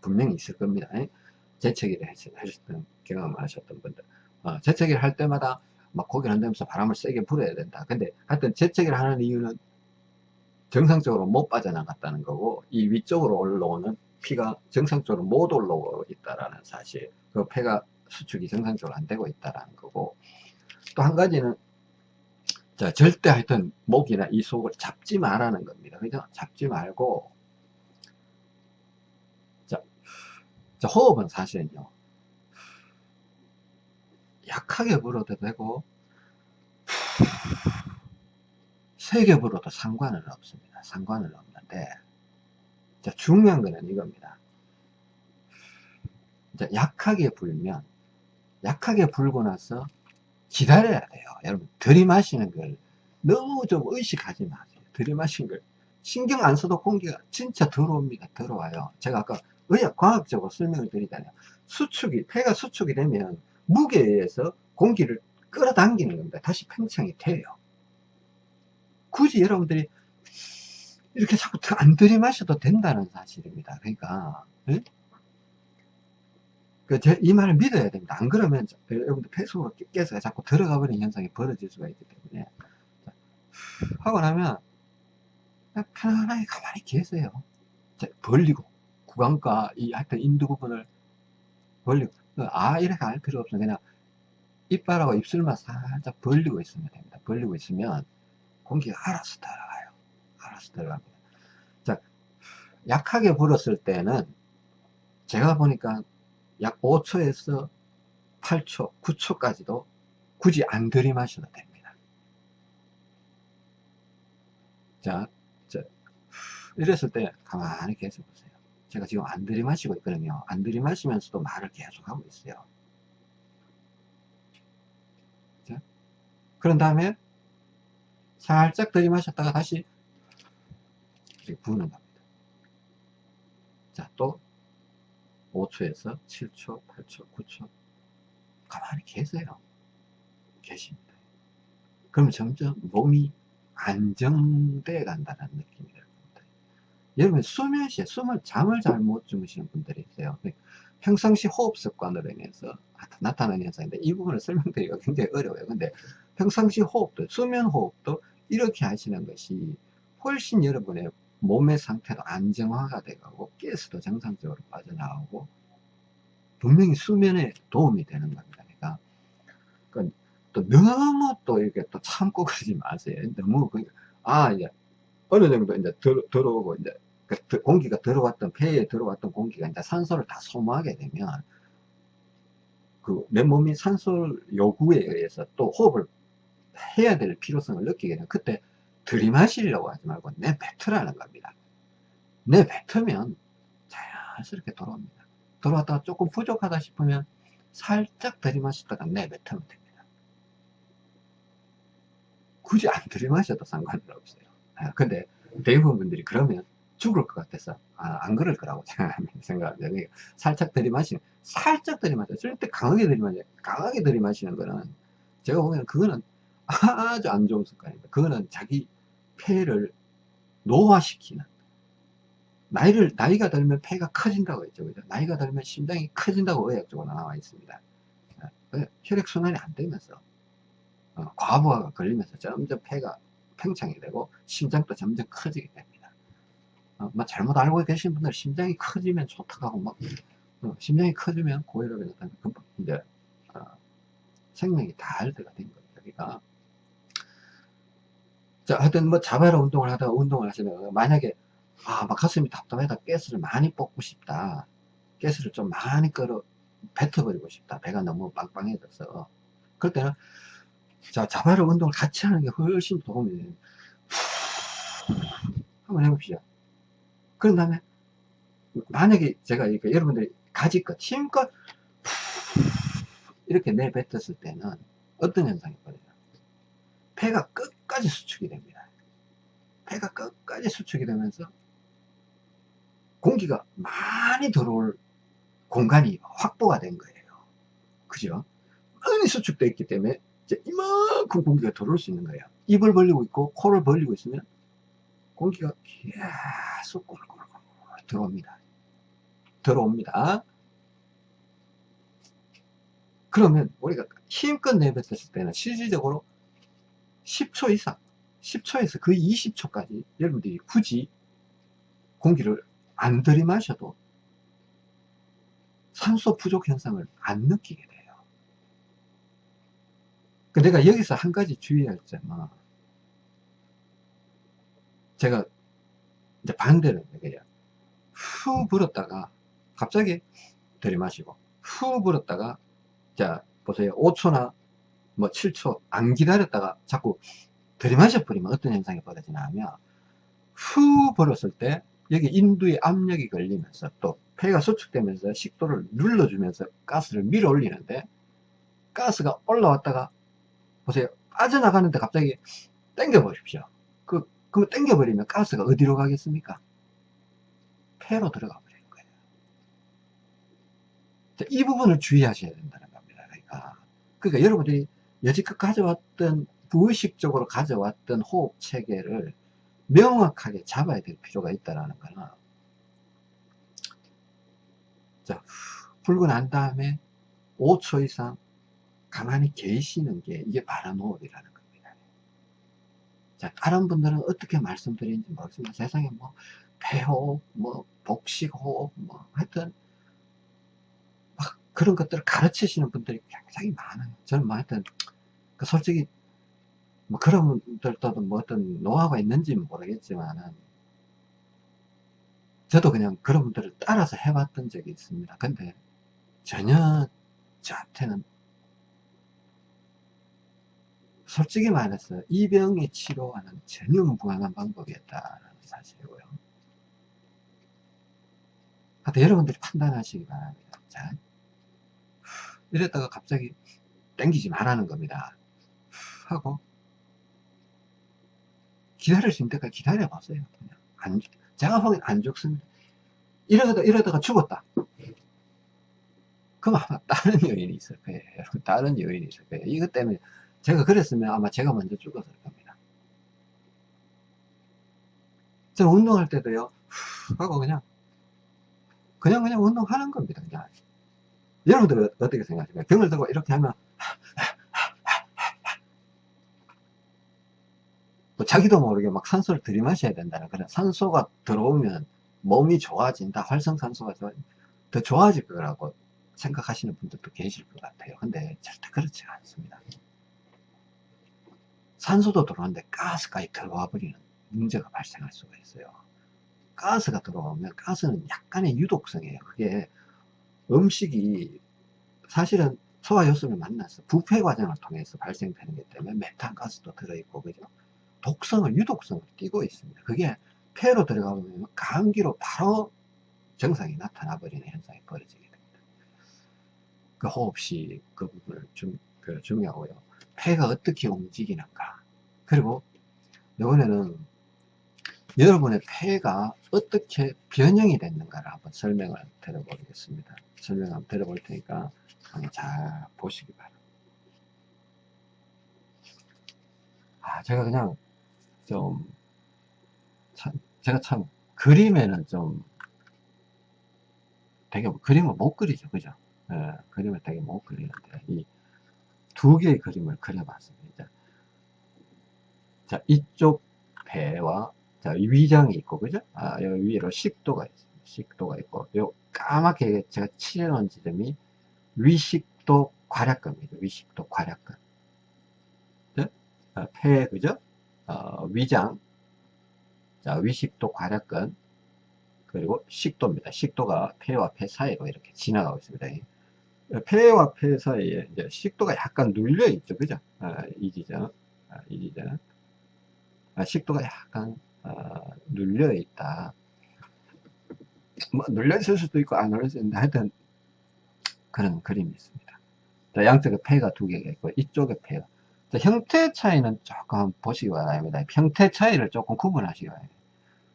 Speaker 1: 분명히 있을 겁니다. 재채기를 하셨던 경험하셨던 분들. 어, 재채기를 할 때마다 막 고개를 흔들면서 바람을 세게 불어야 된다. 근데 하여튼 재채기를 하는 이유는 정상적으로 못 빠져나갔다는 거고 이 위쪽으로 올라오는 피가 정상적으로 못 올라오고 있다라는 사실 그 폐가 수축이 정상적으로 안 되고 있다라는 거고. 또 한 가지는 자 절대 하여튼 목이나 이 속을 잡지 말라는 겁니다. 그죠? 잡지 말고 자, 자 호흡은 사실은요 약하게 불어도 되고 세게 불어도 상관은 없습니다 상관은 없는데 자, 중요한 거는 이겁니다. 자, 약하게 불면, 약하게 불고 나서 기다려야 돼요. 여러분, 들이마시는 걸 너무 좀 의식하지 마세요. 들이마신 걸. 신경 안 써도 공기가 진짜 들어옵니다. 들어와요. 제가 아까 의학, 과학적으로 설명을 드리잖아요. 수축이, 폐가 수축이 되면 무게에 의해서 공기를 끌어당기는 겁니다. 다시 팽창이 돼요. 굳이 여러분들이 이렇게 자꾸 안 들이마셔도 된다는 사실입니다. 그러니까 네? 그이 말을 믿어야 됩니다. 안 그러면 여러분들 폐속으로 깨서 자꾸 들어가 버리는 현상이 벌어질 수가 있기 때문에 하고 나면 편안하게 가만히 계세요. 벌리고 구강과 이 하여튼 인두 부분을 벌리고 아 이렇게 할 필요 없어 그냥 이빨하고 입술만 살짝 벌리고 있으면 됩니다. 벌리고 있으면 공기가 알아서 들어가요. 알아서 들어갑니다. 자, 약하게 불었을 때는 제가 보니까 약 5초에서 8초, 9초까지도 굳이 안 들이마셔도 됩니다. 자, 자 이랬을 때 가만히 계속 보세요. 제가 지금 안 들이마시고 있거든요. 안 들이마시면서도 말을 계속 하고 있어요. 자, 그런 다음에 살짝 들이마셨다가 다시 부는 겁니다. 자, 또 5초에서 7초, 8초, 9초 가만히 계세요. 계십니다. 그럼 점점 몸이 안정돼 간다는 느낌이 들 겁니다. 여러분 수면 시에 숨을 잠을 잘 못 주무시는 분들이 있어요. 평상시 호흡 습관으로 인해서 나타나는 현상인데 이 부분을 설명드리기가 굉장히 어려워요. 근데 평상시 호흡도 수면 호흡도 이렇게 하시는 것이 훨씬 여러분의 몸의 상태도 안정화가 돼가고 가스도 정상적으로 빠져나오고 분명히 수면에 도움이 되는 겁니다. 그러니까, 그러니까 또 너무 또 이렇게 또 참고 그러지 마세요. 너무 그, 아 이제 어느 정도 이제 들, 들어오고 이제 그 공기가 들어왔던 폐에 들어왔던 공기가 이제 산소를 다 소모하게 되면 그 내 몸이 산소 요구에 의해서 또 호흡을 해야 될 필요성을 느끼게 되면 그때 들이마시려고 하지 말고 내뱉으라는 겁니다. 내뱉으면 자연스럽게 돌아옵니다. 돌아왔다가 조금 부족하다 싶으면 살짝 들이마시다가 내뱉으면 됩니다. 굳이 안 들이마셔도 상관은 없어요. 아, 근데 대부분 분들이 그러면 죽을 것 같아서 아, 안 그럴 거라고 생각합니다. 그러니까 살짝 들이마시는 살짝 들이마셔 절대 강하게 들이마셔 강하게 들이마시는 거는 제가 보기에는 그거는 아주 안 좋은 습관입니다. 그거는 자기 폐를 노화시키는 나이를 나이가 들면 폐가 커진다고 했죠 그죠 나이가 들면 심장이 커진다고 의학적으로 나와 있습니다 어, 혈액 순환이 안 되면서 어, 과부하가 걸리면서 점점 폐가 팽창이 되고 심장도 점점 커지게 됩니다 어, 뭐 잘못 알고 계신 분들 심장이 커지면 좋다고 막 어, 심장이 커지면 고혈압이 나타나면 금방 이제 어, 생명이 다알드가 된 겁니다 그러니까 자, 하여튼 뭐 자바라 운동을 하다가 운동을 하시면 만약에 아, 막 가슴이 답답하다 가스를 많이 뽑고 싶다. 가스를 좀 많이 끌어 뱉어버리고 싶다. 배가 너무 빵빵해져서. 그럴 때는 자, 자바라 운동을 같이 하는 게 훨씬 도움이 돼요. 한번 해봅시다. 그런 다음에 만약에 제가 이렇게 여러분들이 가지껏 힘껏 이렇게 내뱉었을 때는 어떤 현상이 벌어요? 폐가 끝까지 수축이 됩니다. 폐가 끝까지 수축이 되면서 공기가 많이 들어올 공간이 확보가 된 거예요. 그죠? 많이 수축되어 있기 때문에 이제 이만큼 공기가 들어올 수 있는 거예요. 입을 벌리고 있고 코를 벌리고 있으면 공기가 계속 꿀꿀꿀 들어옵니다. 들어옵니다. 그러면 우리가 힘껏 내뱉었을 때는 실질적으로 10초 이상 10초에서 거의 20초까지 여러분들이 굳이 공기를 안 들이마셔도 산소 부족 현상을 안 느끼게 돼요. 그 내가 여기서 한 가지 주의할 점은 제가 이제 반대로 얘기해요. 후 불었다가 갑자기 들이마시고 후 불었다가 자 보세요. 5초나 뭐 7초 안 기다렸다가 자꾸 들이마셔 버리면 어떤 현상이 벌어지냐 하면 후 불었을 때 여기 인두에 압력이 걸리면서 또 폐가 수축되면서 식도를 눌러주면서 가스를 밀어 올리는데 가스가 올라왔다가 보세요. 빠져나가는데 갑자기 당겨 보십시오. 그, 그 당겨 버리면 가스가 어디로 가겠습니까? 폐로 들어가 버리는 거예요. 이 부분을 주의하셔야 된다는 겁니다. 그러니까. 그러니까 여러분들이 여지껏 가져왔던 무의식적으로 가져왔던 호흡 체계를 명확하게 잡아야 될 필요가 있다는 거는 자, 불고 난 다음에 5초 이상 가만히 계시는 게 이게 바람 호흡이라는 겁니다. 자, 다른 분들은 어떻게 말씀드리는지 모르겠지만 세상에 뭐 배호흡, 뭐 복식호흡, 뭐 하여튼 막 그런 것들을 가르치시는 분들이 굉장히 많아요. 저는 뭐 하여튼 그 솔직히 뭐 그런 분들도 뭐 어떤 노하우가 있는지 모르겠지만은 저도 그냥 그런 분들을 따라서 해봤던 적이 있습니다. 근데 전혀 저한테는 솔직히 말해서 이 병의 치료와는 전혀 무관한 방법이었다는 사실이고요. 하여튼 여러분들이 판단하시기 바랍니다. 자, 이랬다가 갑자기 땡기지 말라는 겁니다. 하고 기다릴 수 있는 때까지 기다려봤어요. 그냥 안, 제가 보기엔 안 죽습니다. 이러다가, 이러다가 죽었다. 그럼 아마 다른 요인이 있을 거예요. 여러분, 다른 요인이 있을 거예요. 이것 때문에 제가 그랬으면 아마 제가 먼저 죽었을 겁니다. 저는 운동할 때도요, 하고 그냥, 그냥 그냥 운동하는 겁니다. 그냥. 여러분들 어떻게 생각하십니까? 병을 들고 이렇게 하면 뭐 자기도 모르게 막 산소를 들이마셔야 된다는 그런 산소가 들어오면 몸이 좋아진다 활성산소가 더 좋아질 거라고 생각하시는 분들도 계실 것 같아요 근데 절대 그렇지 않습니다 산소도 들어오는데 가스까지 들어와 버리는 문제가 발생할 수가 있어요. 가스가 들어오면 가스는 약간의 유독성이에요. 그게 음식이 사실은 소화효소를 만나서 부패 과정을 통해서 발생되는 것 때문에 메탄가스도 들어있고 그죠? 독성을 유독성을 띠고 있습니다. 그게 폐로 들어가면 감기로 바로 증상이 나타나 버리는 현상이 벌어지게 됩니다. 그 호흡시 그 부분을 좀 그 중요하고요 폐가 어떻게 움직이는가 그리고 이번에는 여러분의 폐가 어떻게 변형이 됐는가를 한번 설명을 드려보겠습니다 설명 한번 드려볼 테니까 한번 잘 보시기 바랍니다 아 제가 그냥 좀, 참, 제가 참, 그림에는 좀, 되게, 그림을 못 그리죠. 그죠? 예, 그림을 되게 못 그리는데, 이 두 개의 그림을 그려봤습니다. 자, 이쪽 배와, 자, 위장이 있고, 그죠? 아, 여기 위로 식도가 있습니다. 식도가 있고, 요 까맣게 제가 칠해놓은 지점이 위식도 괄약근입니다. 위식도 괄약근. 네? 아, 폐, 그죠? 어, 위장, 자, 위식도 괄약근, 그리고 식도입니다. 식도가 폐와 폐 사이로 이렇게 지나가고 있습니다. 폐와 폐 사이에 이제 식도가 약간 눌려 있죠. 그죠? 아, 이 지점, 아, 이 지점. 아, 식도가 약간, 아, 눌려 있다. 뭐, 눌려 있을 수도 있고, 안 눌려 있는데, 하여튼, 그런 그림이 있습니다. 자, 양쪽에 폐가 두 개가 있고, 이쪽에 폐가. 자, 형태 차이는 조금 보시기 바랍니다. 형태 차이를 조금 구분하시기 바랍니다.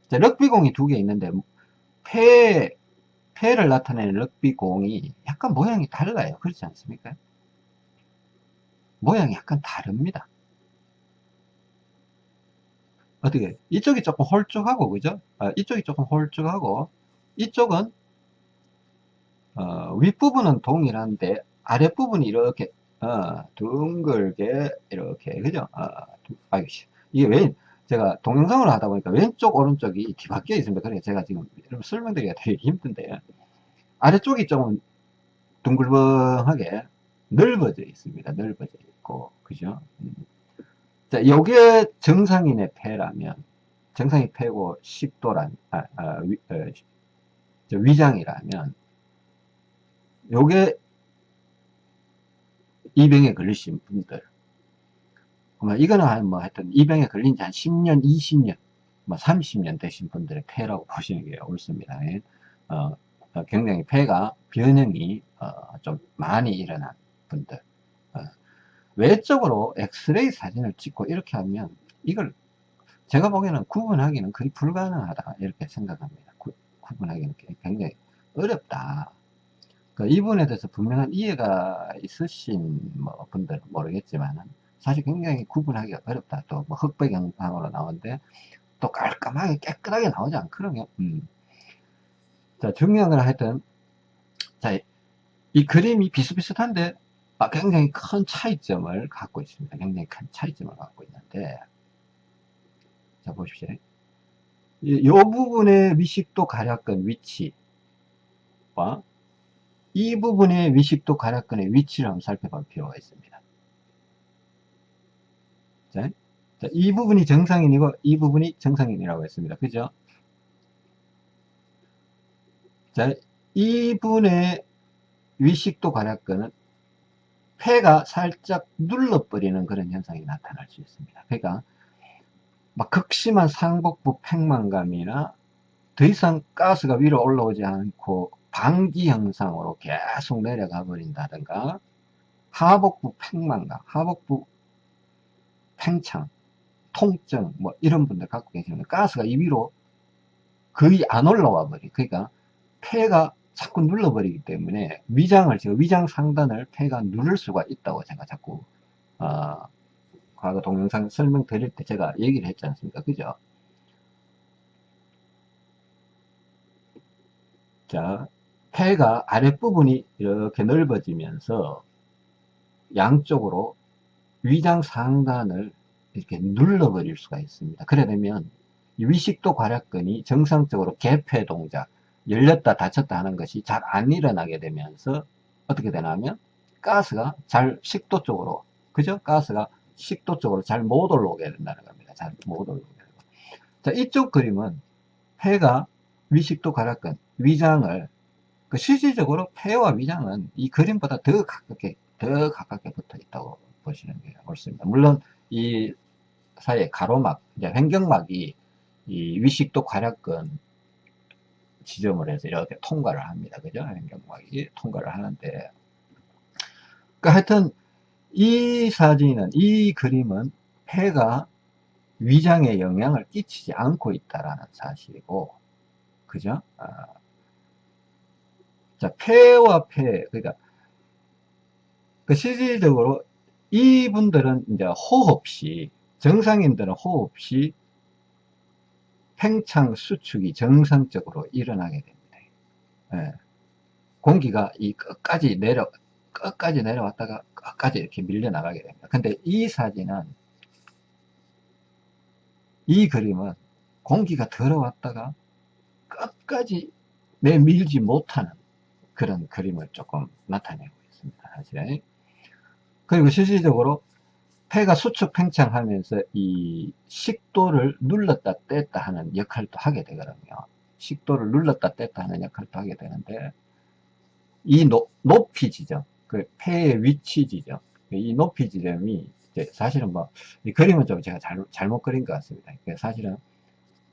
Speaker 1: 자, 럭비공이 두 개 있는데 폐 폐를 나타내는 럭비 공이 약간 모양이 달라요. 그렇지 않습니까? 모양이 약간 다릅니다. 어떻게 이쪽이 조금 홀쭉하고 그죠? 아, 이쪽이 조금 홀쭉하고 이쪽은 어, 윗부분은 동일한데 아랫부분이 이렇게 어, 둥글게 이렇게 그죠? 어, 아, 이게 왜 제가 동영상을 하다 보니까 왼쪽 오른쪽이 뒤바뀌어 있습니다. 그러니까 제가 지금 설명드리기가 되게 힘든데 아래쪽이 조금 둥글벙하게 넓어져 있습니다. 넓어져 있고 그죠? 음. 자, 요게 정상인의 폐라면 정상인 폐고 식도란 아, 아, 위, 어, 위장이라면 요게 이 병에 걸리신 분들 이거는 한 뭐 하여튼 이 병에 걸린 지 한 10년 20년 뭐 30년 되신 분들의 폐라고 보시는 게 옳습니다. 예. 어, 어, 굉장히 폐가 변형이 어, 좀 많이 일어난 분들. 어, 외적으로 엑스레이 사진을 찍고 이렇게 하면 이걸 제가 보기에는 구분하기는 거의 불가능하다 이렇게 생각합니다. 구, 분하기는 굉장히 어렵다. 그 이분에 대해서 분명한 이해가 있으신 뭐 분들은 모르겠지만 사실 굉장히 구분하기가 어렵다. 또 뭐 흑백 영상으로 나오는데 또 깔끔하게 깨끗하게 나오지 않거든요. 음. 자 중요한 건 하여튼 자 이 그림이 비슷비슷한데 아, 굉장히 큰 차이점을 갖고 있습니다. 굉장히 큰 차이점을 갖고 있는데 자 보십시오. 이, 이 부분의 위식도 가략근 위치와 이 부분의 위식도 가략근의 위치를 한번 살펴볼 필요가 있습니다. 자, 자, 이 부분이 정상인이고 이 부분이 정상인이라고 했습니다. 그죠? 자, 이분의 위식도 가략근은 폐가 살짝 눌러버리는 그런 현상이 나타날 수 있습니다. 그러니까 막 극심한 상복부 팽만감이나 더 이상 가스가 위로 올라오지 않고 방기 현상으로 계속 내려가 버린다든가 하복부 팽만감, 하복부 팽창, 통증 뭐 이런 분들 갖고 계시면 가스가 이 위로 거의 안 올라와 버리 그러니까 폐가 자꾸 눌러버리기 때문에 위장을 제가 위장 상단을 폐가 누를 수가 있다고 제가 자꾸 어, 과거 동영상 설명 드릴 때 제가 얘기를 했지 않습니까? 그죠? 자 폐가 아랫부분이 이렇게 넓어지면서 양쪽으로 위장 상단을 이렇게 눌러버릴 수가 있습니다. 그래 되면 위식도 괄약근이 정상적으로 개폐 동작, 열렸다 닫혔다 하는 것이 잘 안 일어나게 되면서 어떻게 되냐면 가스가 잘 식도 쪽으로 그죠? 가스가 식도 쪽으로 잘 못 올라오게 된다는 겁니다. 잘 못 올라오게 되고. 자, 이쪽 그림은 폐가 위식도 괄약근, 위장을 그 실질적으로 폐와 위장은 이 그림보다 더 가깝게 더 가깝게 붙어 있다고 보시는 게 옳습니다. 물론 이 사이에 가로막, 이제 횡격막이 이 위식도 괄약근 지점을 해서 이렇게 통과를 합니다. 그죠? 횡격막이 통과를 하는데 그 하여튼 이 사진은 이 그림은 폐가 위장에 영향을 끼치지 않고 있다라는 사실이고 그죠? 아, 자, 폐와 폐, 그러니까, 그 실질적으로 이분들은 이제 호흡 시, 정상인들은 호흡 시 팽창 수축이 정상적으로 일어나게 됩니다. 예. 공기가 이 끝까지 내려, 끝까지 내려왔다가 끝까지 이렇게 밀려나가게 됩니다. 근데 이 사진은, 이 그림은 공기가 들어왔다가 끝까지 내밀지 못하는 그런 그림을 조금 나타내고 있습니다. 사실. 그리고 실질적으로 폐가 수축 팽창하면서 이 식도를 눌렀다 뗐다 하는 역할도 하게 되거든요. 식도를 눌렀다 뗐다 하는 역할도 하게 되는데 이 노, 높이 지점, 그 폐의 위치 지점, 이 높이 지점이 사실은 뭐이 그림은 좀 제가 잘, 잘못 그린 것 같습니다. 사실은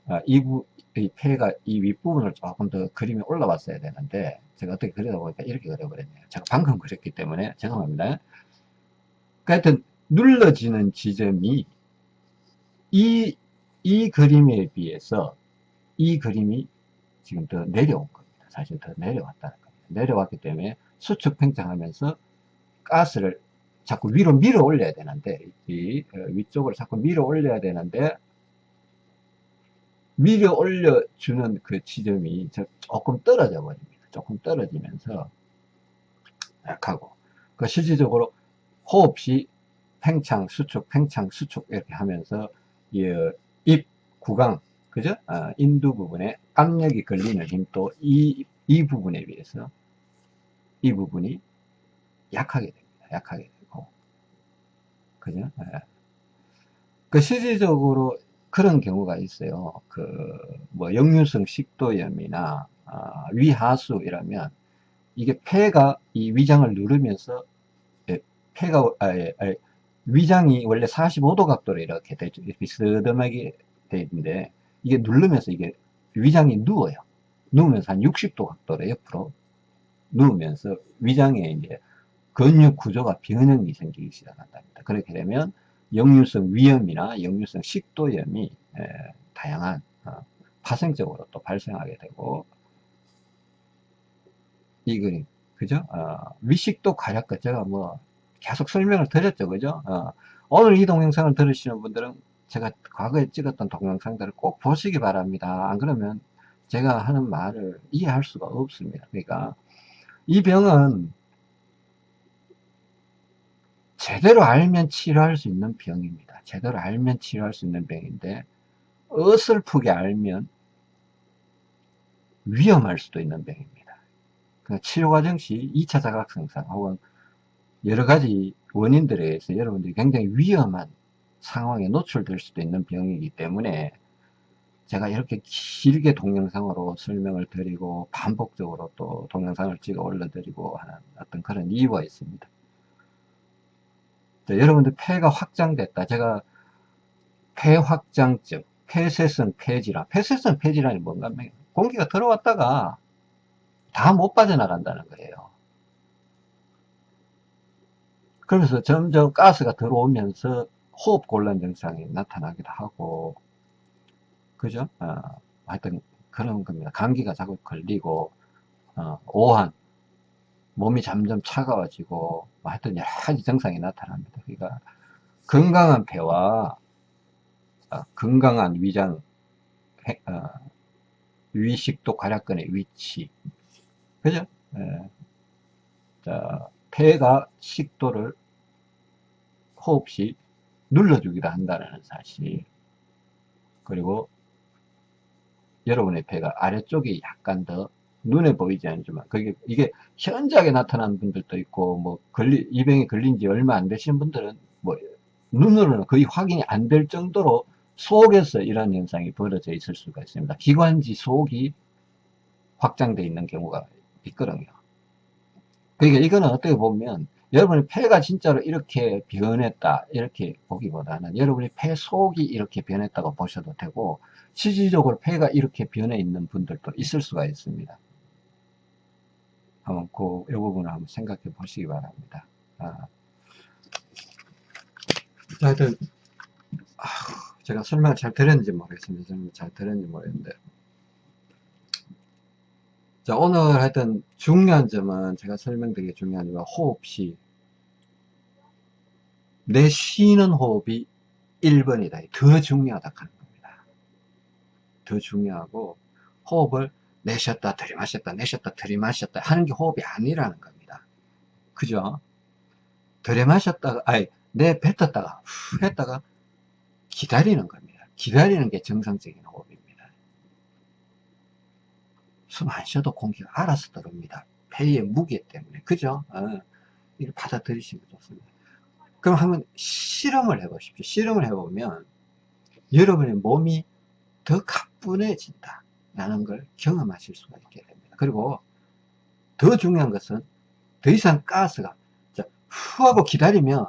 Speaker 1: 아, 이, 부, 이 폐가 이 윗부분을 조금 더 그림이 올라왔어야 되는데 제가 어떻게 그리다 보니까 이렇게 그려버렸네요. 제가 방금 그렸기 때문에 죄송합니다. 그 하여튼 눌러지는 지점이 이, 이 그림에 비해서 이 그림이 지금 더 내려온 겁니다. 사실 더 내려왔다는 겁니다. 내려왔기 때문에 수축 팽창하면서 가스를 자꾸 위로 밀어 올려야 되는데 이 어, 위쪽으로 자꾸 밀어 올려야 되는데 밀어 올려주는 그 지점이 조금 떨어져 버립니다. 조금 떨어지면서 약하고 그 실질적으로 호흡 시 팽창, 수축, 팽창, 수축 이렇게 하면서 이입 구강 그죠? 어, 인두 부분에 압력이 걸리는 힘도 이, 이 부분에 비해서 이 부분이 약하게 됩니다. 약하게 되고 그죠? 예. 그 실질적으로 그런 경우가 있어요. 그 뭐 역류성 식도염이나 아, 위하수 이라면 이게 폐가 이 위장을 누르면서 예, 폐가 아, 예, 아, 위장이 원래 45도 각도로 이렇게 되, 비스듬하게 돼 있는데 이게 누르면서 이게 위장이 누워요. 누우면서 한 60도 각도로 옆으로 누우면서 위장에 이제 근육 구조가 변형이 생기기 시작한답니다. 그렇게 되면 역류성 위염이나 역류성 식도염이 에, 다양한 어, 파생적으로 또 발생하게 되고 이거 그죠? 어, 위식도 가략것 제가 뭐 계속 설명을 드렸죠, 그죠? 어, 오늘 이 동영상을 들으시는 분들은 제가 과거에 찍었던 동영상들을 꼭 보시기 바랍니다. 안 그러면 제가 하는 말을 이해할 수가 없습니다. 그러니까 이 병은 제대로 알면 치료할 수 있는 병입니다. 제대로 알면 치료할 수 있는 병인데 어설프게 알면 위험할 수도 있는 병입니다. 그 치료 과정 시 2차 자각성상 혹은 여러 가지 원인들에 의해서 여러분들이 굉장히 위험한 상황에 노출될 수도 있는 병이기 때문에 제가 이렇게 길게 동영상으로 설명을 드리고 반복적으로 또 동영상을 찍어 올려드리고 하는 어떤 그런 이유가 있습니다. 자, 여러분들 폐가 확장됐다. 제가 폐확장증, 폐쇄성 폐질환, 폐쇄성 폐질환이 뭔가 공기가 들어왔다가 다 못 빠져나간다는 거예요. 그러면서 점점 가스가 들어오면서 호흡 곤란 증상이 나타나기도 하고 그죠? 어, 하여튼 그런 겁니다. 감기가 자꾸 걸리고 어, 오한 몸이 점점 차가워지고 하여튼 여러 가지 증상이 나타납니다. 그러니까 건강한 폐와 어, 건강한 위장 어, 위식도 괄약근의 위치 그죠? 예. 자, 폐가 식도를 호흡 시 눌러주기도 한다는 사실 그리고 여러분의 폐가 아래쪽이 약간 더 눈에 보이지 않지만 그게 이게 현저하게 나타나는 분들도 있고 뭐 걸리 이 병에 걸린 지 얼마 안 되시는 분들은 뭐 눈으로는 거의 확인이 안 될 정도로 속에서 이런 현상이 벌어져 있을 수가 있습니다. 기관지 속이 확장되어 있는 경우가 있거든요. 그러니까 이거는 어떻게 보면 여러분의 폐가 진짜로 이렇게 변했다 이렇게 보기보다는 여러분의 폐 속이 이렇게 변했다고 보셔도 되고 실질적으로 폐가 이렇게 변해 있는 분들도 있을 수가 있습니다. 한번 그, 이 부분을 한번 생각해 보시기 바랍니다. 아. 하여튼 아, 제가 설명을 잘 드렸는지 모르겠습니다. 잘 드렸는지 모르겠는데 자, 오늘 하여튼 중요한 점은 제가 설명드리기 중요한 점은 호흡시 내 쉬는 호흡이 1번이다. 더 중요하다 하는 겁니다. 더 중요하고 호흡을 내쉬었다 들이마셨다 내쉬었다 들이마셨다 하는 게 호흡이 아니라는 겁니다. 그죠? 들이마셨다가 아니 내 뱉었다가 후 했다가 기다리는 겁니다. 기다리는 게 정상적인 호흡입니다. 숨 안 쉬어도 공기가 알아서 들어옵니다. 폐의 무게 때문에 그죠? 어, 이걸 받아들이시면 좋습니다. 그럼 한번 실험을 해보십시오. 실험을 해보면 여러분의 몸이 더 가뿐해진다. 라는 걸 경험하실 수가 있게 됩니다. 그리고 더 중요한 것은 더 이상 가스가 후 하고 기다리면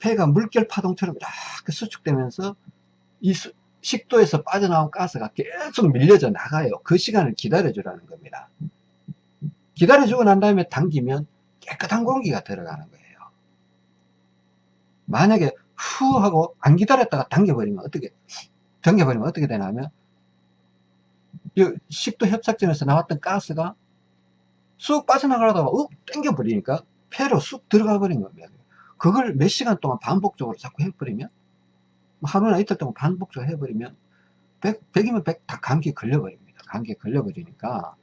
Speaker 1: 폐가 물결 파동처럼 이렇게 수축되면서 이 수, 식도에서 빠져나온 가스가 계속 밀려져 나가요. 그 시간을 기다려 주라는 겁니다. 기다려 주고 난 다음에 당기면 깨끗한 공기가 들어가는 거예요. 만약에 후 하고 안 기다렸다가 당겨버리면 어떻게 당겨버리면 어떻게 되냐면 이 식도 협착점에서 나왔던 가스가 쑥 빠져나가려다가 욱 땡겨버리니까 폐로 쑥 들어가 버린 겁니다. 그걸 몇 시간 동안 반복적으로 자꾸 해버리면 뭐 하루나 이틀 동안 반복적으로 해버리면 100, 100이면 100 다 감기 걸려버립니다. 감기에 걸려버리니까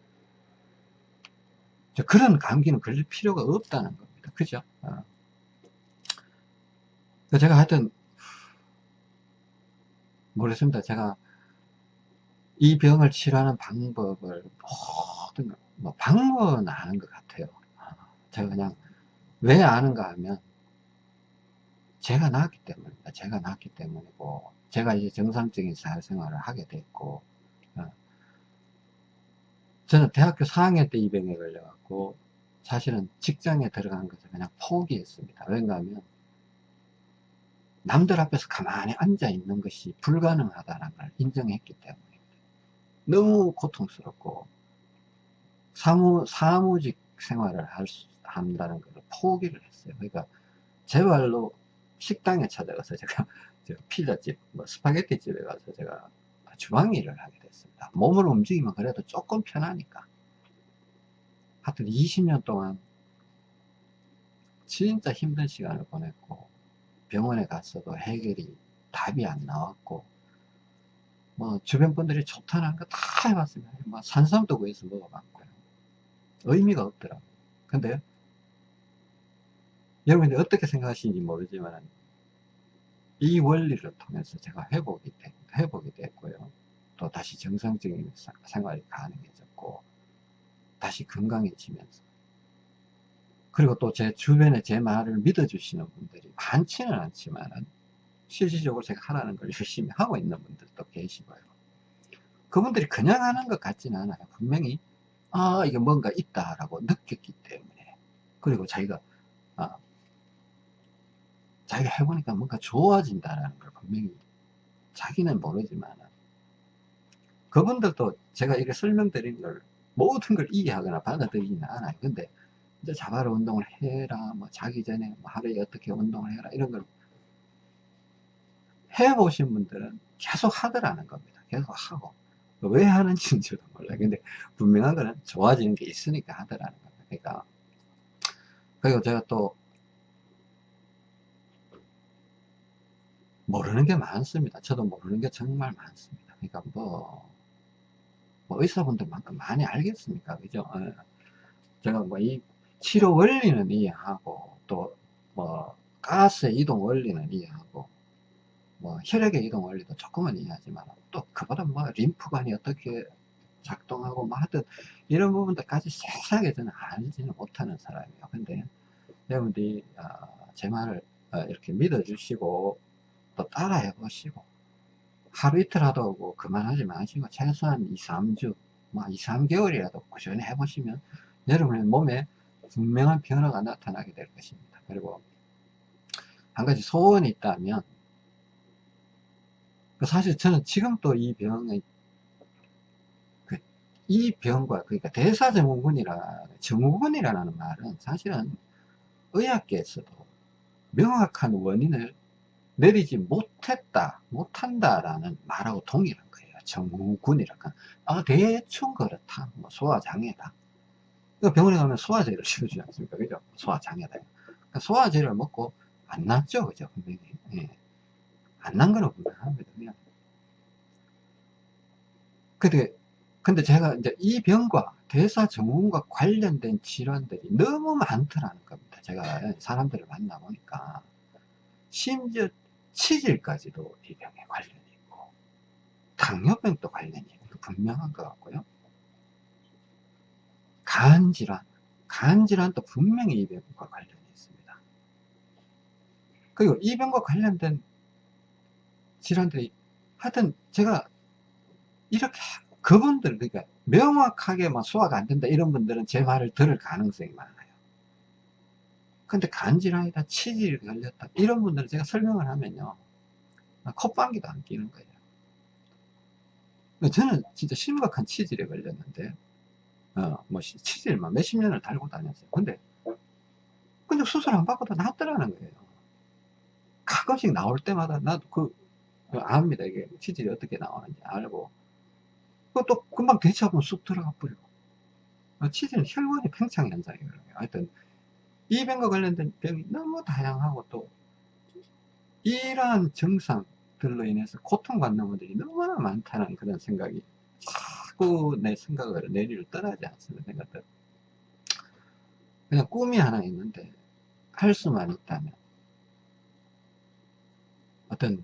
Speaker 1: 그런 감기는 걸릴 필요가 없다는 겁니다. 그죠? 어. 제가 하여튼 모르겠습니다. 제가 이 병을 치료하는 방법을 모든 뭐 방법은 아는 것 같아요. 아, 제가 그냥 왜 아는가 하면 제가 낳았기 때문입니다. 제가 낳았기 때문이고 제가 이제 정상적인 사회생활을 하게 됐고 어. 저는 대학교 4학년 때이 병에 걸려갖고 사실은 직장에 들어간 것을 그냥 포기했습니다. 왜냐 하면 남들 앞에서 가만히 앉아 있는 것이 불가능하다는 걸 인정했기 때문입니다. 너무 고통스럽고 사무, 사무직 생활을 할 수, 한다는 걸 포기를 했어요. 그러니까 제 발로 식당에 찾아가서 제가 피자집, 뭐 스파게티 집에 가서 제가 주방 일을 하게 됐습니다. 몸을 움직이면 그래도 조금 편하니까. 하여튼 20년 동안 진짜 힘든 시간을 보냈고 병원에 갔어도 해결이 답이 안 나왔고 뭐 주변 분들이 좋다는 거 다 해봤습니다. 뭐 산삼도 구해서 먹어봤고요. 의미가 없더라고요. 근데 여러분들이 어떻게 생각하시는지 모르지만 이 원리를 통해서 제가 회복이, 되, 회복이 됐고요. 또 다시 정상적인 생활이 가능해졌고 다시 건강해지면서 그리고 또 제 주변에 제 말을 믿어주시는 분들이 많지는 않지만은 실질적으로 제가 하라는 걸 열심히 하고 있는 분들도 계시고요. 그분들이 그냥 하는 것 같지는 않아요. 분명히 아 이게 뭔가 있다라고 느꼈기 때문에 그리고 자기가 아, 자기가 해보니까 뭔가 좋아진다라는 걸 분명히 자기는 모르지만 그분들도 제가 이렇게 설명드린 걸 모든 걸 이해하거나 받아들이지는 않아요. 근데 이제 자바로 운동을 해라, 뭐 자기 전에 뭐 하루에 어떻게 운동을 해라 이런 걸 해보신 분들은 계속 하더라는 겁니다. 계속 하고 왜 하는지는 저도 몰라요. 근데 분명한 거는 좋아지는 게 있으니까 하더라는 겁니다. 그러니까 그리고 제가 또 모르는 게 많습니다. 저도 모르는 게 정말 많습니다. 그러니까 뭐, 뭐 의사분들만큼 많이 알겠습니까? 그죠? 예. 제가 뭐 이 치료 원리는 이해하고 또 뭐 가스의 이동 원리는 이해하고 뭐 혈액의 이동 원리도 조금은 이해하지만 또 그보다 뭐 림프관이 어떻게 작동하고 뭐 하여튼 이런 부분들까지 세세하게 저는 알지는 못하는 사람이에요. 근데 여러분들이 어, 제 말을 어, 이렇게 믿어주시고 또 따라해 보시고 하루 이틀 하도 그만하지 마시고 최소한 2, 3주 뭐 2, 3개월이라도 꾸준히 해보시면 여러분의 몸에 분명한 변화가 나타나게 될 것입니다. 그리고 한 가지 소원이 있다면 그 사실 저는 지금 또이 병의 그 이 병과 그러니까 대사증후군이라 증후군이라는 말은 사실은 의학계에서도 명확한 원인을 내리지 못했다, 못한다라는 말하고 동일한 거예요. 정후군이랄까. 아, 대충 그렇다. 뭐 소화장애다. 병원에 가면 소화제를 씌워주지 않습니까? 그죠? 소화장애다. 그러니까 소화제를 먹고 안 낫죠? 그죠? 분명히. 예. 안난 거는 분명합니다. 그냥. 근데, 근데 제가 이제 이 병과 대사증후군과 관련된 질환들이 너무 많더라는 겁니다. 제가 사람들을 만나보니까. 심지어 치질까지도 이 병에 관련이 있고 당뇨병도 관련이 있고 분명한 것 같고요. 간질환 간질환도 분명히 이 병과 관련이 있습니다. 그리고 이 병과 관련된 질환들이 하여튼 제가 이렇게 그분들 그러니까 명확하게 막 소화가 안 된다 이런 분들은 제 말을 들을 가능성이 많아요 근데 간질환이다 치질이 걸렸다. 이런 분들은 제가 설명을 하면요. 콧방귀도 안 끼는 거예요. 저는 진짜 심각한 치질에 걸렸는데 어 뭐 치질만 몇십 년을 달고 다녔어요. 근데 근데 수술 안 받고도 낫더라는 거예요. 가끔씩 나올 때마다 나도 그, 그 압니다. 이게 치질이 어떻게 나오는지 알고. 그또 금방 대처하면 쑥 들어가 버리고. 어, 치질은 혈관이 팽창 현상이거든요. 하여튼 이 병과 관련된 병이 너무 다양하고 또 이러한 증상들로 인해서 고통받는 분들이 너무나 많다는 그런 생각이 자꾸 내 생각을 내리를 떠나지 않습니다. 생각들. 그냥 꿈이 하나 있는데 할 수만 있다면 어떤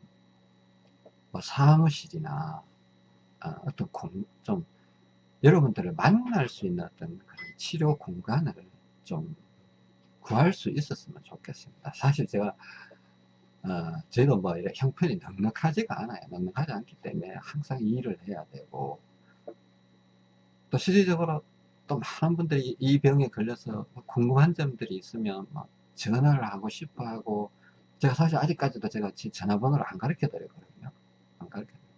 Speaker 1: 뭐 사무실이나 어, 어떤 공, 좀 여러분들을 만날 수 있는 어떤 그런 치료 공간을 좀 구할 수 있었으면 좋겠습니다. 사실 제가 어, 저희도 뭐 이렇게 형편이 넉넉하지가 않아요. 넉넉하지 않기 때문에 항상 일을 해야 되고 또 실질적으로 또 많은 분들이 이 병에 걸려서 궁금한 점들이 있으면 뭐 전화를 하고 싶어 하고 제가 사실 아직까지도 제가 제 전화번호를 안 가르쳐 드렸거든요. 안 가르쳐 드려요.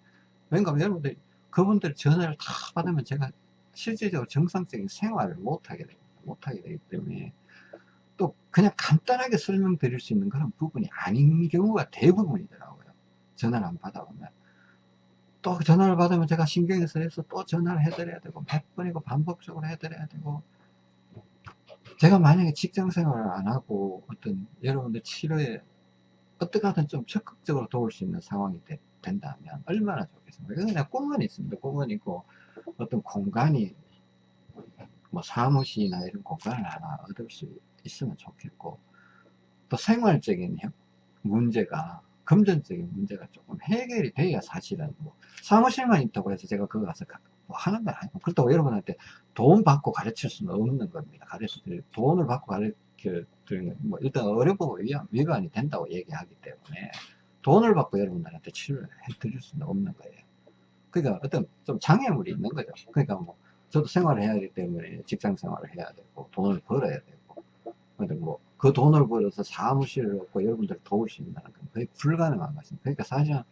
Speaker 1: 왜냐면 여러분들이 그분들 전화를 다 받으면 제가 실질적으로 정상적인 생활을 못하게 됩니다. 못하게 되기 때문에 또 그냥 간단하게 설명드릴 수 있는 그런 부분이 아닌 경우가 대부분이더라고요. 전화를 안 받아보면. 또 전화를 받으면 제가 신경이 쓰여서 또 전화를 해드려야 되고 몇 번이고 반복적으로 해드려야 되고 제가 만약에 직장 생활을 안 하고 어떤 여러분들 치료에 어떻게 하든 좀 적극적으로 도울 수 있는 상황이 되, 된다면 얼마나 좋겠습니까? 그냥 꿈은 있습니다. 꿈은 있고 어떤 공간이 뭐 사무실이나 이런 공간을 하나 얻을 수 있으면 좋겠고 또 생활적인 문제가 금전적인 문제가 조금 해결이 돼야 사실은 뭐 사무실만 있다고 해서 제가 그거 가서 뭐 하는 건 아니고 그렇다고 여러분한테 돈 받고 가르칠 수는 없는 겁니다. 가르쳐 드릴 돈을 받고 가르쳐 드리는 뭐 일단 어려보고 위반이 된다고 얘기하기 때문에 돈을 받고 여러분들한테 치료를 해 드릴 수는 없는 거예요. 그러니까 어떤 좀 장애물이 있는 거죠. 그러니까 뭐 저도 생활을 해야 되기 때문에 직장 생활을 해야 되고 돈을 벌어야 되고 근데 뭐그 돈을 벌어서 사무실을 얻고 여러분들 있다는 건 거의 불가능한 것입니다. 그러니까 사실은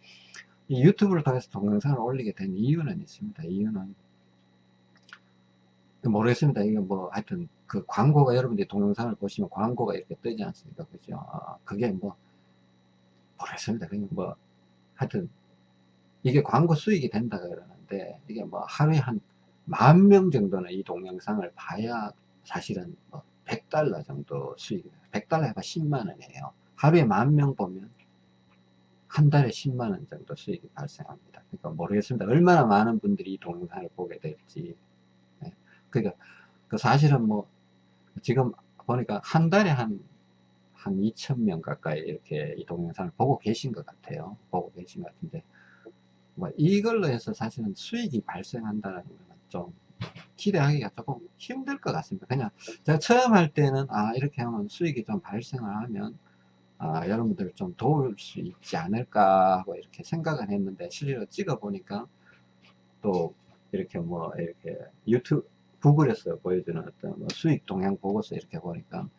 Speaker 1: 이 유튜브를 통해서 동영상을 올리게 된 이유는 있습니다. 이유는 모르겠습니다. 이게 뭐 하여튼 그 광고가 여러분들이 동영상을 보시면 광고가 이렇게 뜨지 않습니까? 그죠? 어, 그게 뭐 모르겠습니다. 그냥 뭐 하여튼 이게 광고 수익이 된다 그러는데 이게 뭐 하루에 한 만 명 정도는 이 동영상을 봐야 사실은 뭐 100달러 정도 수익 100달러 해봐 10만원이에요. 하루에 만 명 보면 한 달에 10만원 정도 수익이 발생합니다. 그러니까 모르겠습니다. 얼마나 많은 분들이 이 동영상을 보게 될지. 네. 그러니까 그 사실은 뭐 지금 보니까 한 달에 한한 2천명 가까이 이렇게 이 동영상을 보고 계신 것 같아요. 보고 계신 것 같은데 뭐 이걸로 해서 사실은 수익이 발생한다는 거는 좀 기대하기가 조금 힘들 것 같습니다. 그냥 제가 처음 할 때는 아 이렇게 하면 수익이 좀 발생을 하면 아, 여러분들 좀 도울 수 있지 않을까 하고 이렇게 생각을 했는데 실제로 찍어 보니까 또 이렇게 뭐 이렇게 유튜브 구글에서 보여주는 어떤 뭐 수익 동향 보고서 이렇게 보니까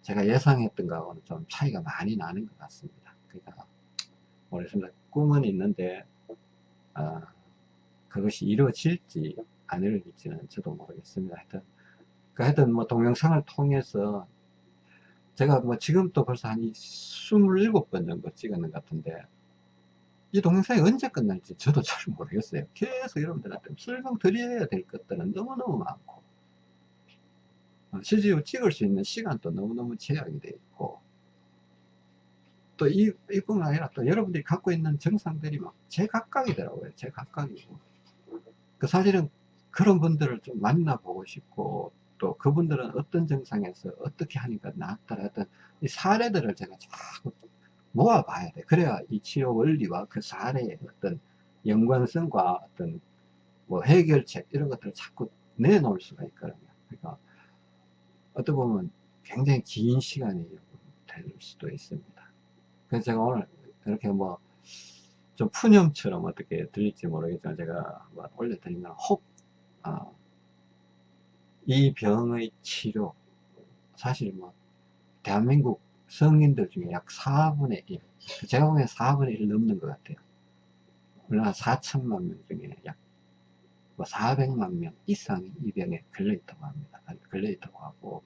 Speaker 1: 제가 예상했던 거하고는 좀 차이가 많이 나는 것 같습니다. 그러니까 모르겠습니다. 꿈은 있는데 아, 그것이 이루어질지 안 이루어질지는 저도 모르겠습니다. 하여튼, 그 하여튼 뭐 동영상을 통해서 제가 뭐 지금도 벌써 한 27번 정도 찍었는 것 같은데 이 동영상이 언제 끝날지 저도 잘 모르겠어요. 계속 여러분들한테 설명 드려야 될 것들은 너무너무 많고 어, 실제로 찍을 수 있는 시간도 너무너무 제약이 되어 있고 또 이, 이뿐만 아니라 또 여러분들이 갖고 있는 정상들이 막 제각각이더라고요. 제각각이고. 그 사실은 그런 분들을 좀 만나보고 싶고 또 그분들은 어떤 정상에서 어떻게 하니까 낫더라 어떤 이 사례들을 제가 자꾸 모아봐야 돼. 그래야 이 치료 원리와 그 사례의 어떤 연관성과 어떤 뭐 해결책 이런 것들을 자꾸 내놓을 수가 있거든요. 그러니까 어떻게 보면 굉장히 긴 시간이 될 수도 있습니다. 그래서 제가 오늘 이렇게 뭐 좀 푸념처럼 어떻게 들릴지 모르겠지만 제가 뭐 올려드리면 혹, 아, 이 병의 치료 사실 뭐 대한민국 성인들 중에 약 4분의 1 제가 보기엔 4분의 1 넘는 것 같아요. 우리나라 4천만 명 중에 약 뭐 400만 명 이상이 이 병에 걸려있다고 합니다. 걸려있다고 하고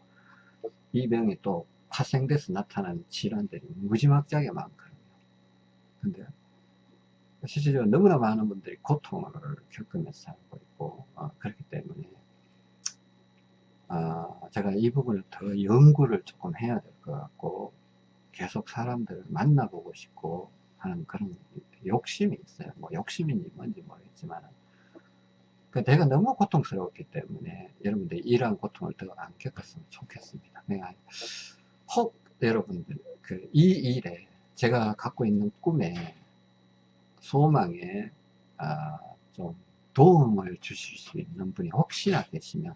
Speaker 1: 이 병이 또 파생돼서 나타나는 질환들이 무지막지하게 많거든요. 근데 실질적으로 너무나 많은 분들이 고통을 겪으면서 살고 있고 어, 그렇기 때문에 어, 제가 이 부분을 더 연구를 조금 해야 될 것 같고 계속 사람들을 만나보고 싶고 하는 그런 욕심이 있어요. 뭐 욕심인지 뭔지 모르겠지만 그 내가 너무 고통스러웠기 때문에 여러분들 이러한 고통을 더 안 겪었으면 좋겠습니다. 내가 혹 여러분들 그 이 일에 제가 갖고 있는 꿈에 소망에 아, 좀 도움을 주실 수 있는 분이 혹시나 계시면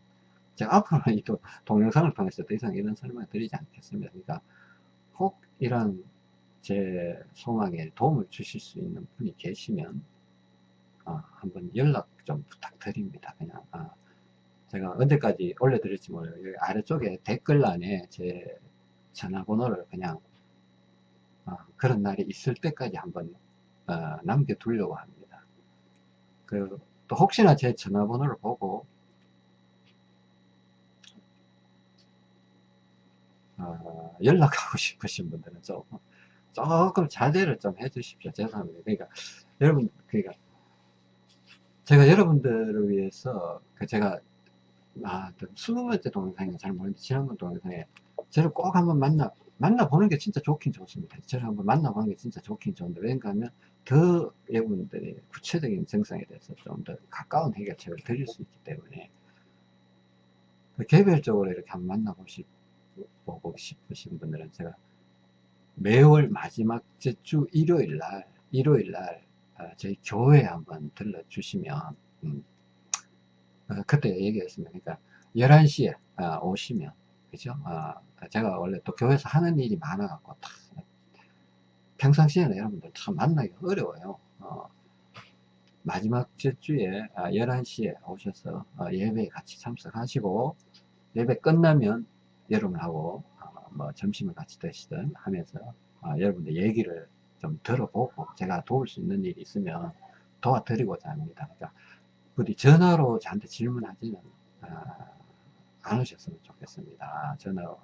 Speaker 1: 제가 앞으로는 이 동영상을 통해서 더 이상 이런 설명을 드리지 않겠습니다. 그러니까 혹 이런 제 소망에 도움을 주실 수 있는 분이 계시면 어, 한번 연락 좀 부탁드립니다. 그냥 어, 제가 언제까지 올려드릴지 몰라요. 여기 아래쪽에 댓글란에 제 전화번호를 그냥 어, 그런 날이 있을 때까지 한번 어, 남겨두려고 합니다. 그, 또 혹시나 제 전화번호를 보고 어, 연락하고 싶으신 분들은 조금 조금 자제를 좀 해주십시오. 죄송합니다. 그러니까 여러분 그러니까 제가 여러분들을 위해서 그 제가 아, 스무 번째 동영상이 잘 모르는데 지난번 동영상에 저를 꼭 한번 만나 만나보는 게 진짜 좋긴 좋습니다. 저를 한번 만나보는 게 진짜 좋긴 좋은데 왠가 하면 더 여러분들이 구체적인 증상에 대해서 좀 더 가까운 해결책을 드릴 수 있기 때문에 그 개별적으로 이렇게 한번 만나보시 보고 싶으신 분들은 제가 매월 마지막 주 일요일 날 일요일 날 어, 저희 교회에 한번 들러주시면 음, 어, 그때 얘기했습니다. 그러니까 11시에 어, 오시면 그죠? 제가 원래 또 교회에서 하는 일이 많아갖고 평상시에는 여러분들 참 만나기 어려워요. 마지막 주에 11시에 오셔서 예배에 같이 참석하시고 예배 끝나면 여러분하고 뭐 점심을 같이 드시든 하면서 여러분들 얘기를 좀 들어보고 제가 도울 수 있는 일이 있으면 도와드리고자 합니다. 그러니까 부디 전화로 저한테 질문하지는 아, 않으셨으면 좋겠습니다. 전화로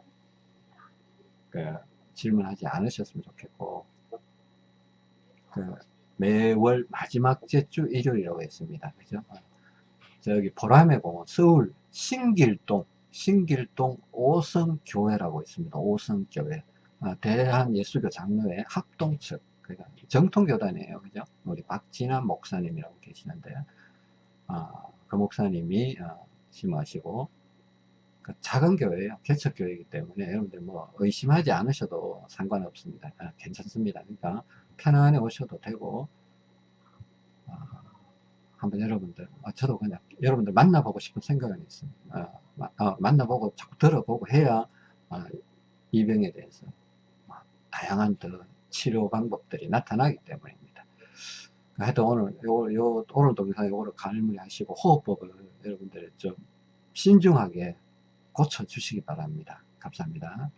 Speaker 1: 그 질문하지 않으셨으면 좋겠고 그 매월 마지막 주 일요일이라고 했습니다. 그죠? 저기 보라매 공원 서울 신길동 신길동 오성교회라고 있습니다. 오성교회 아, 대한예수교 장로회 합동측 그러니까 정통교단이에요 그죠 우리 박진환 목사님이라고 계시는데 어, 그 목사님이 어, 심하시고 그 작은 교회예요. 개척교회이기 때문에 여러분들 뭐 의심하지 않으셔도 상관없습니다. 아, 괜찮습니다. 그러니까 편안히 오셔도 되고 어, 한번 여러분들 어, 저도 그냥 여러분들 만나보고 싶은 생각은 있습니다. 어, 만나보고 자꾸 들어보고 해야 이 병에 대해서 다양한 더 치료 방법들이 나타나기 때문입니다. 하여튼 오늘, 요, 요, 오늘 동영상 요거를 갈무리 하시고 호흡법을 여러분들 좀 신중하게 고쳐주시기 바랍니다. 감사합니다.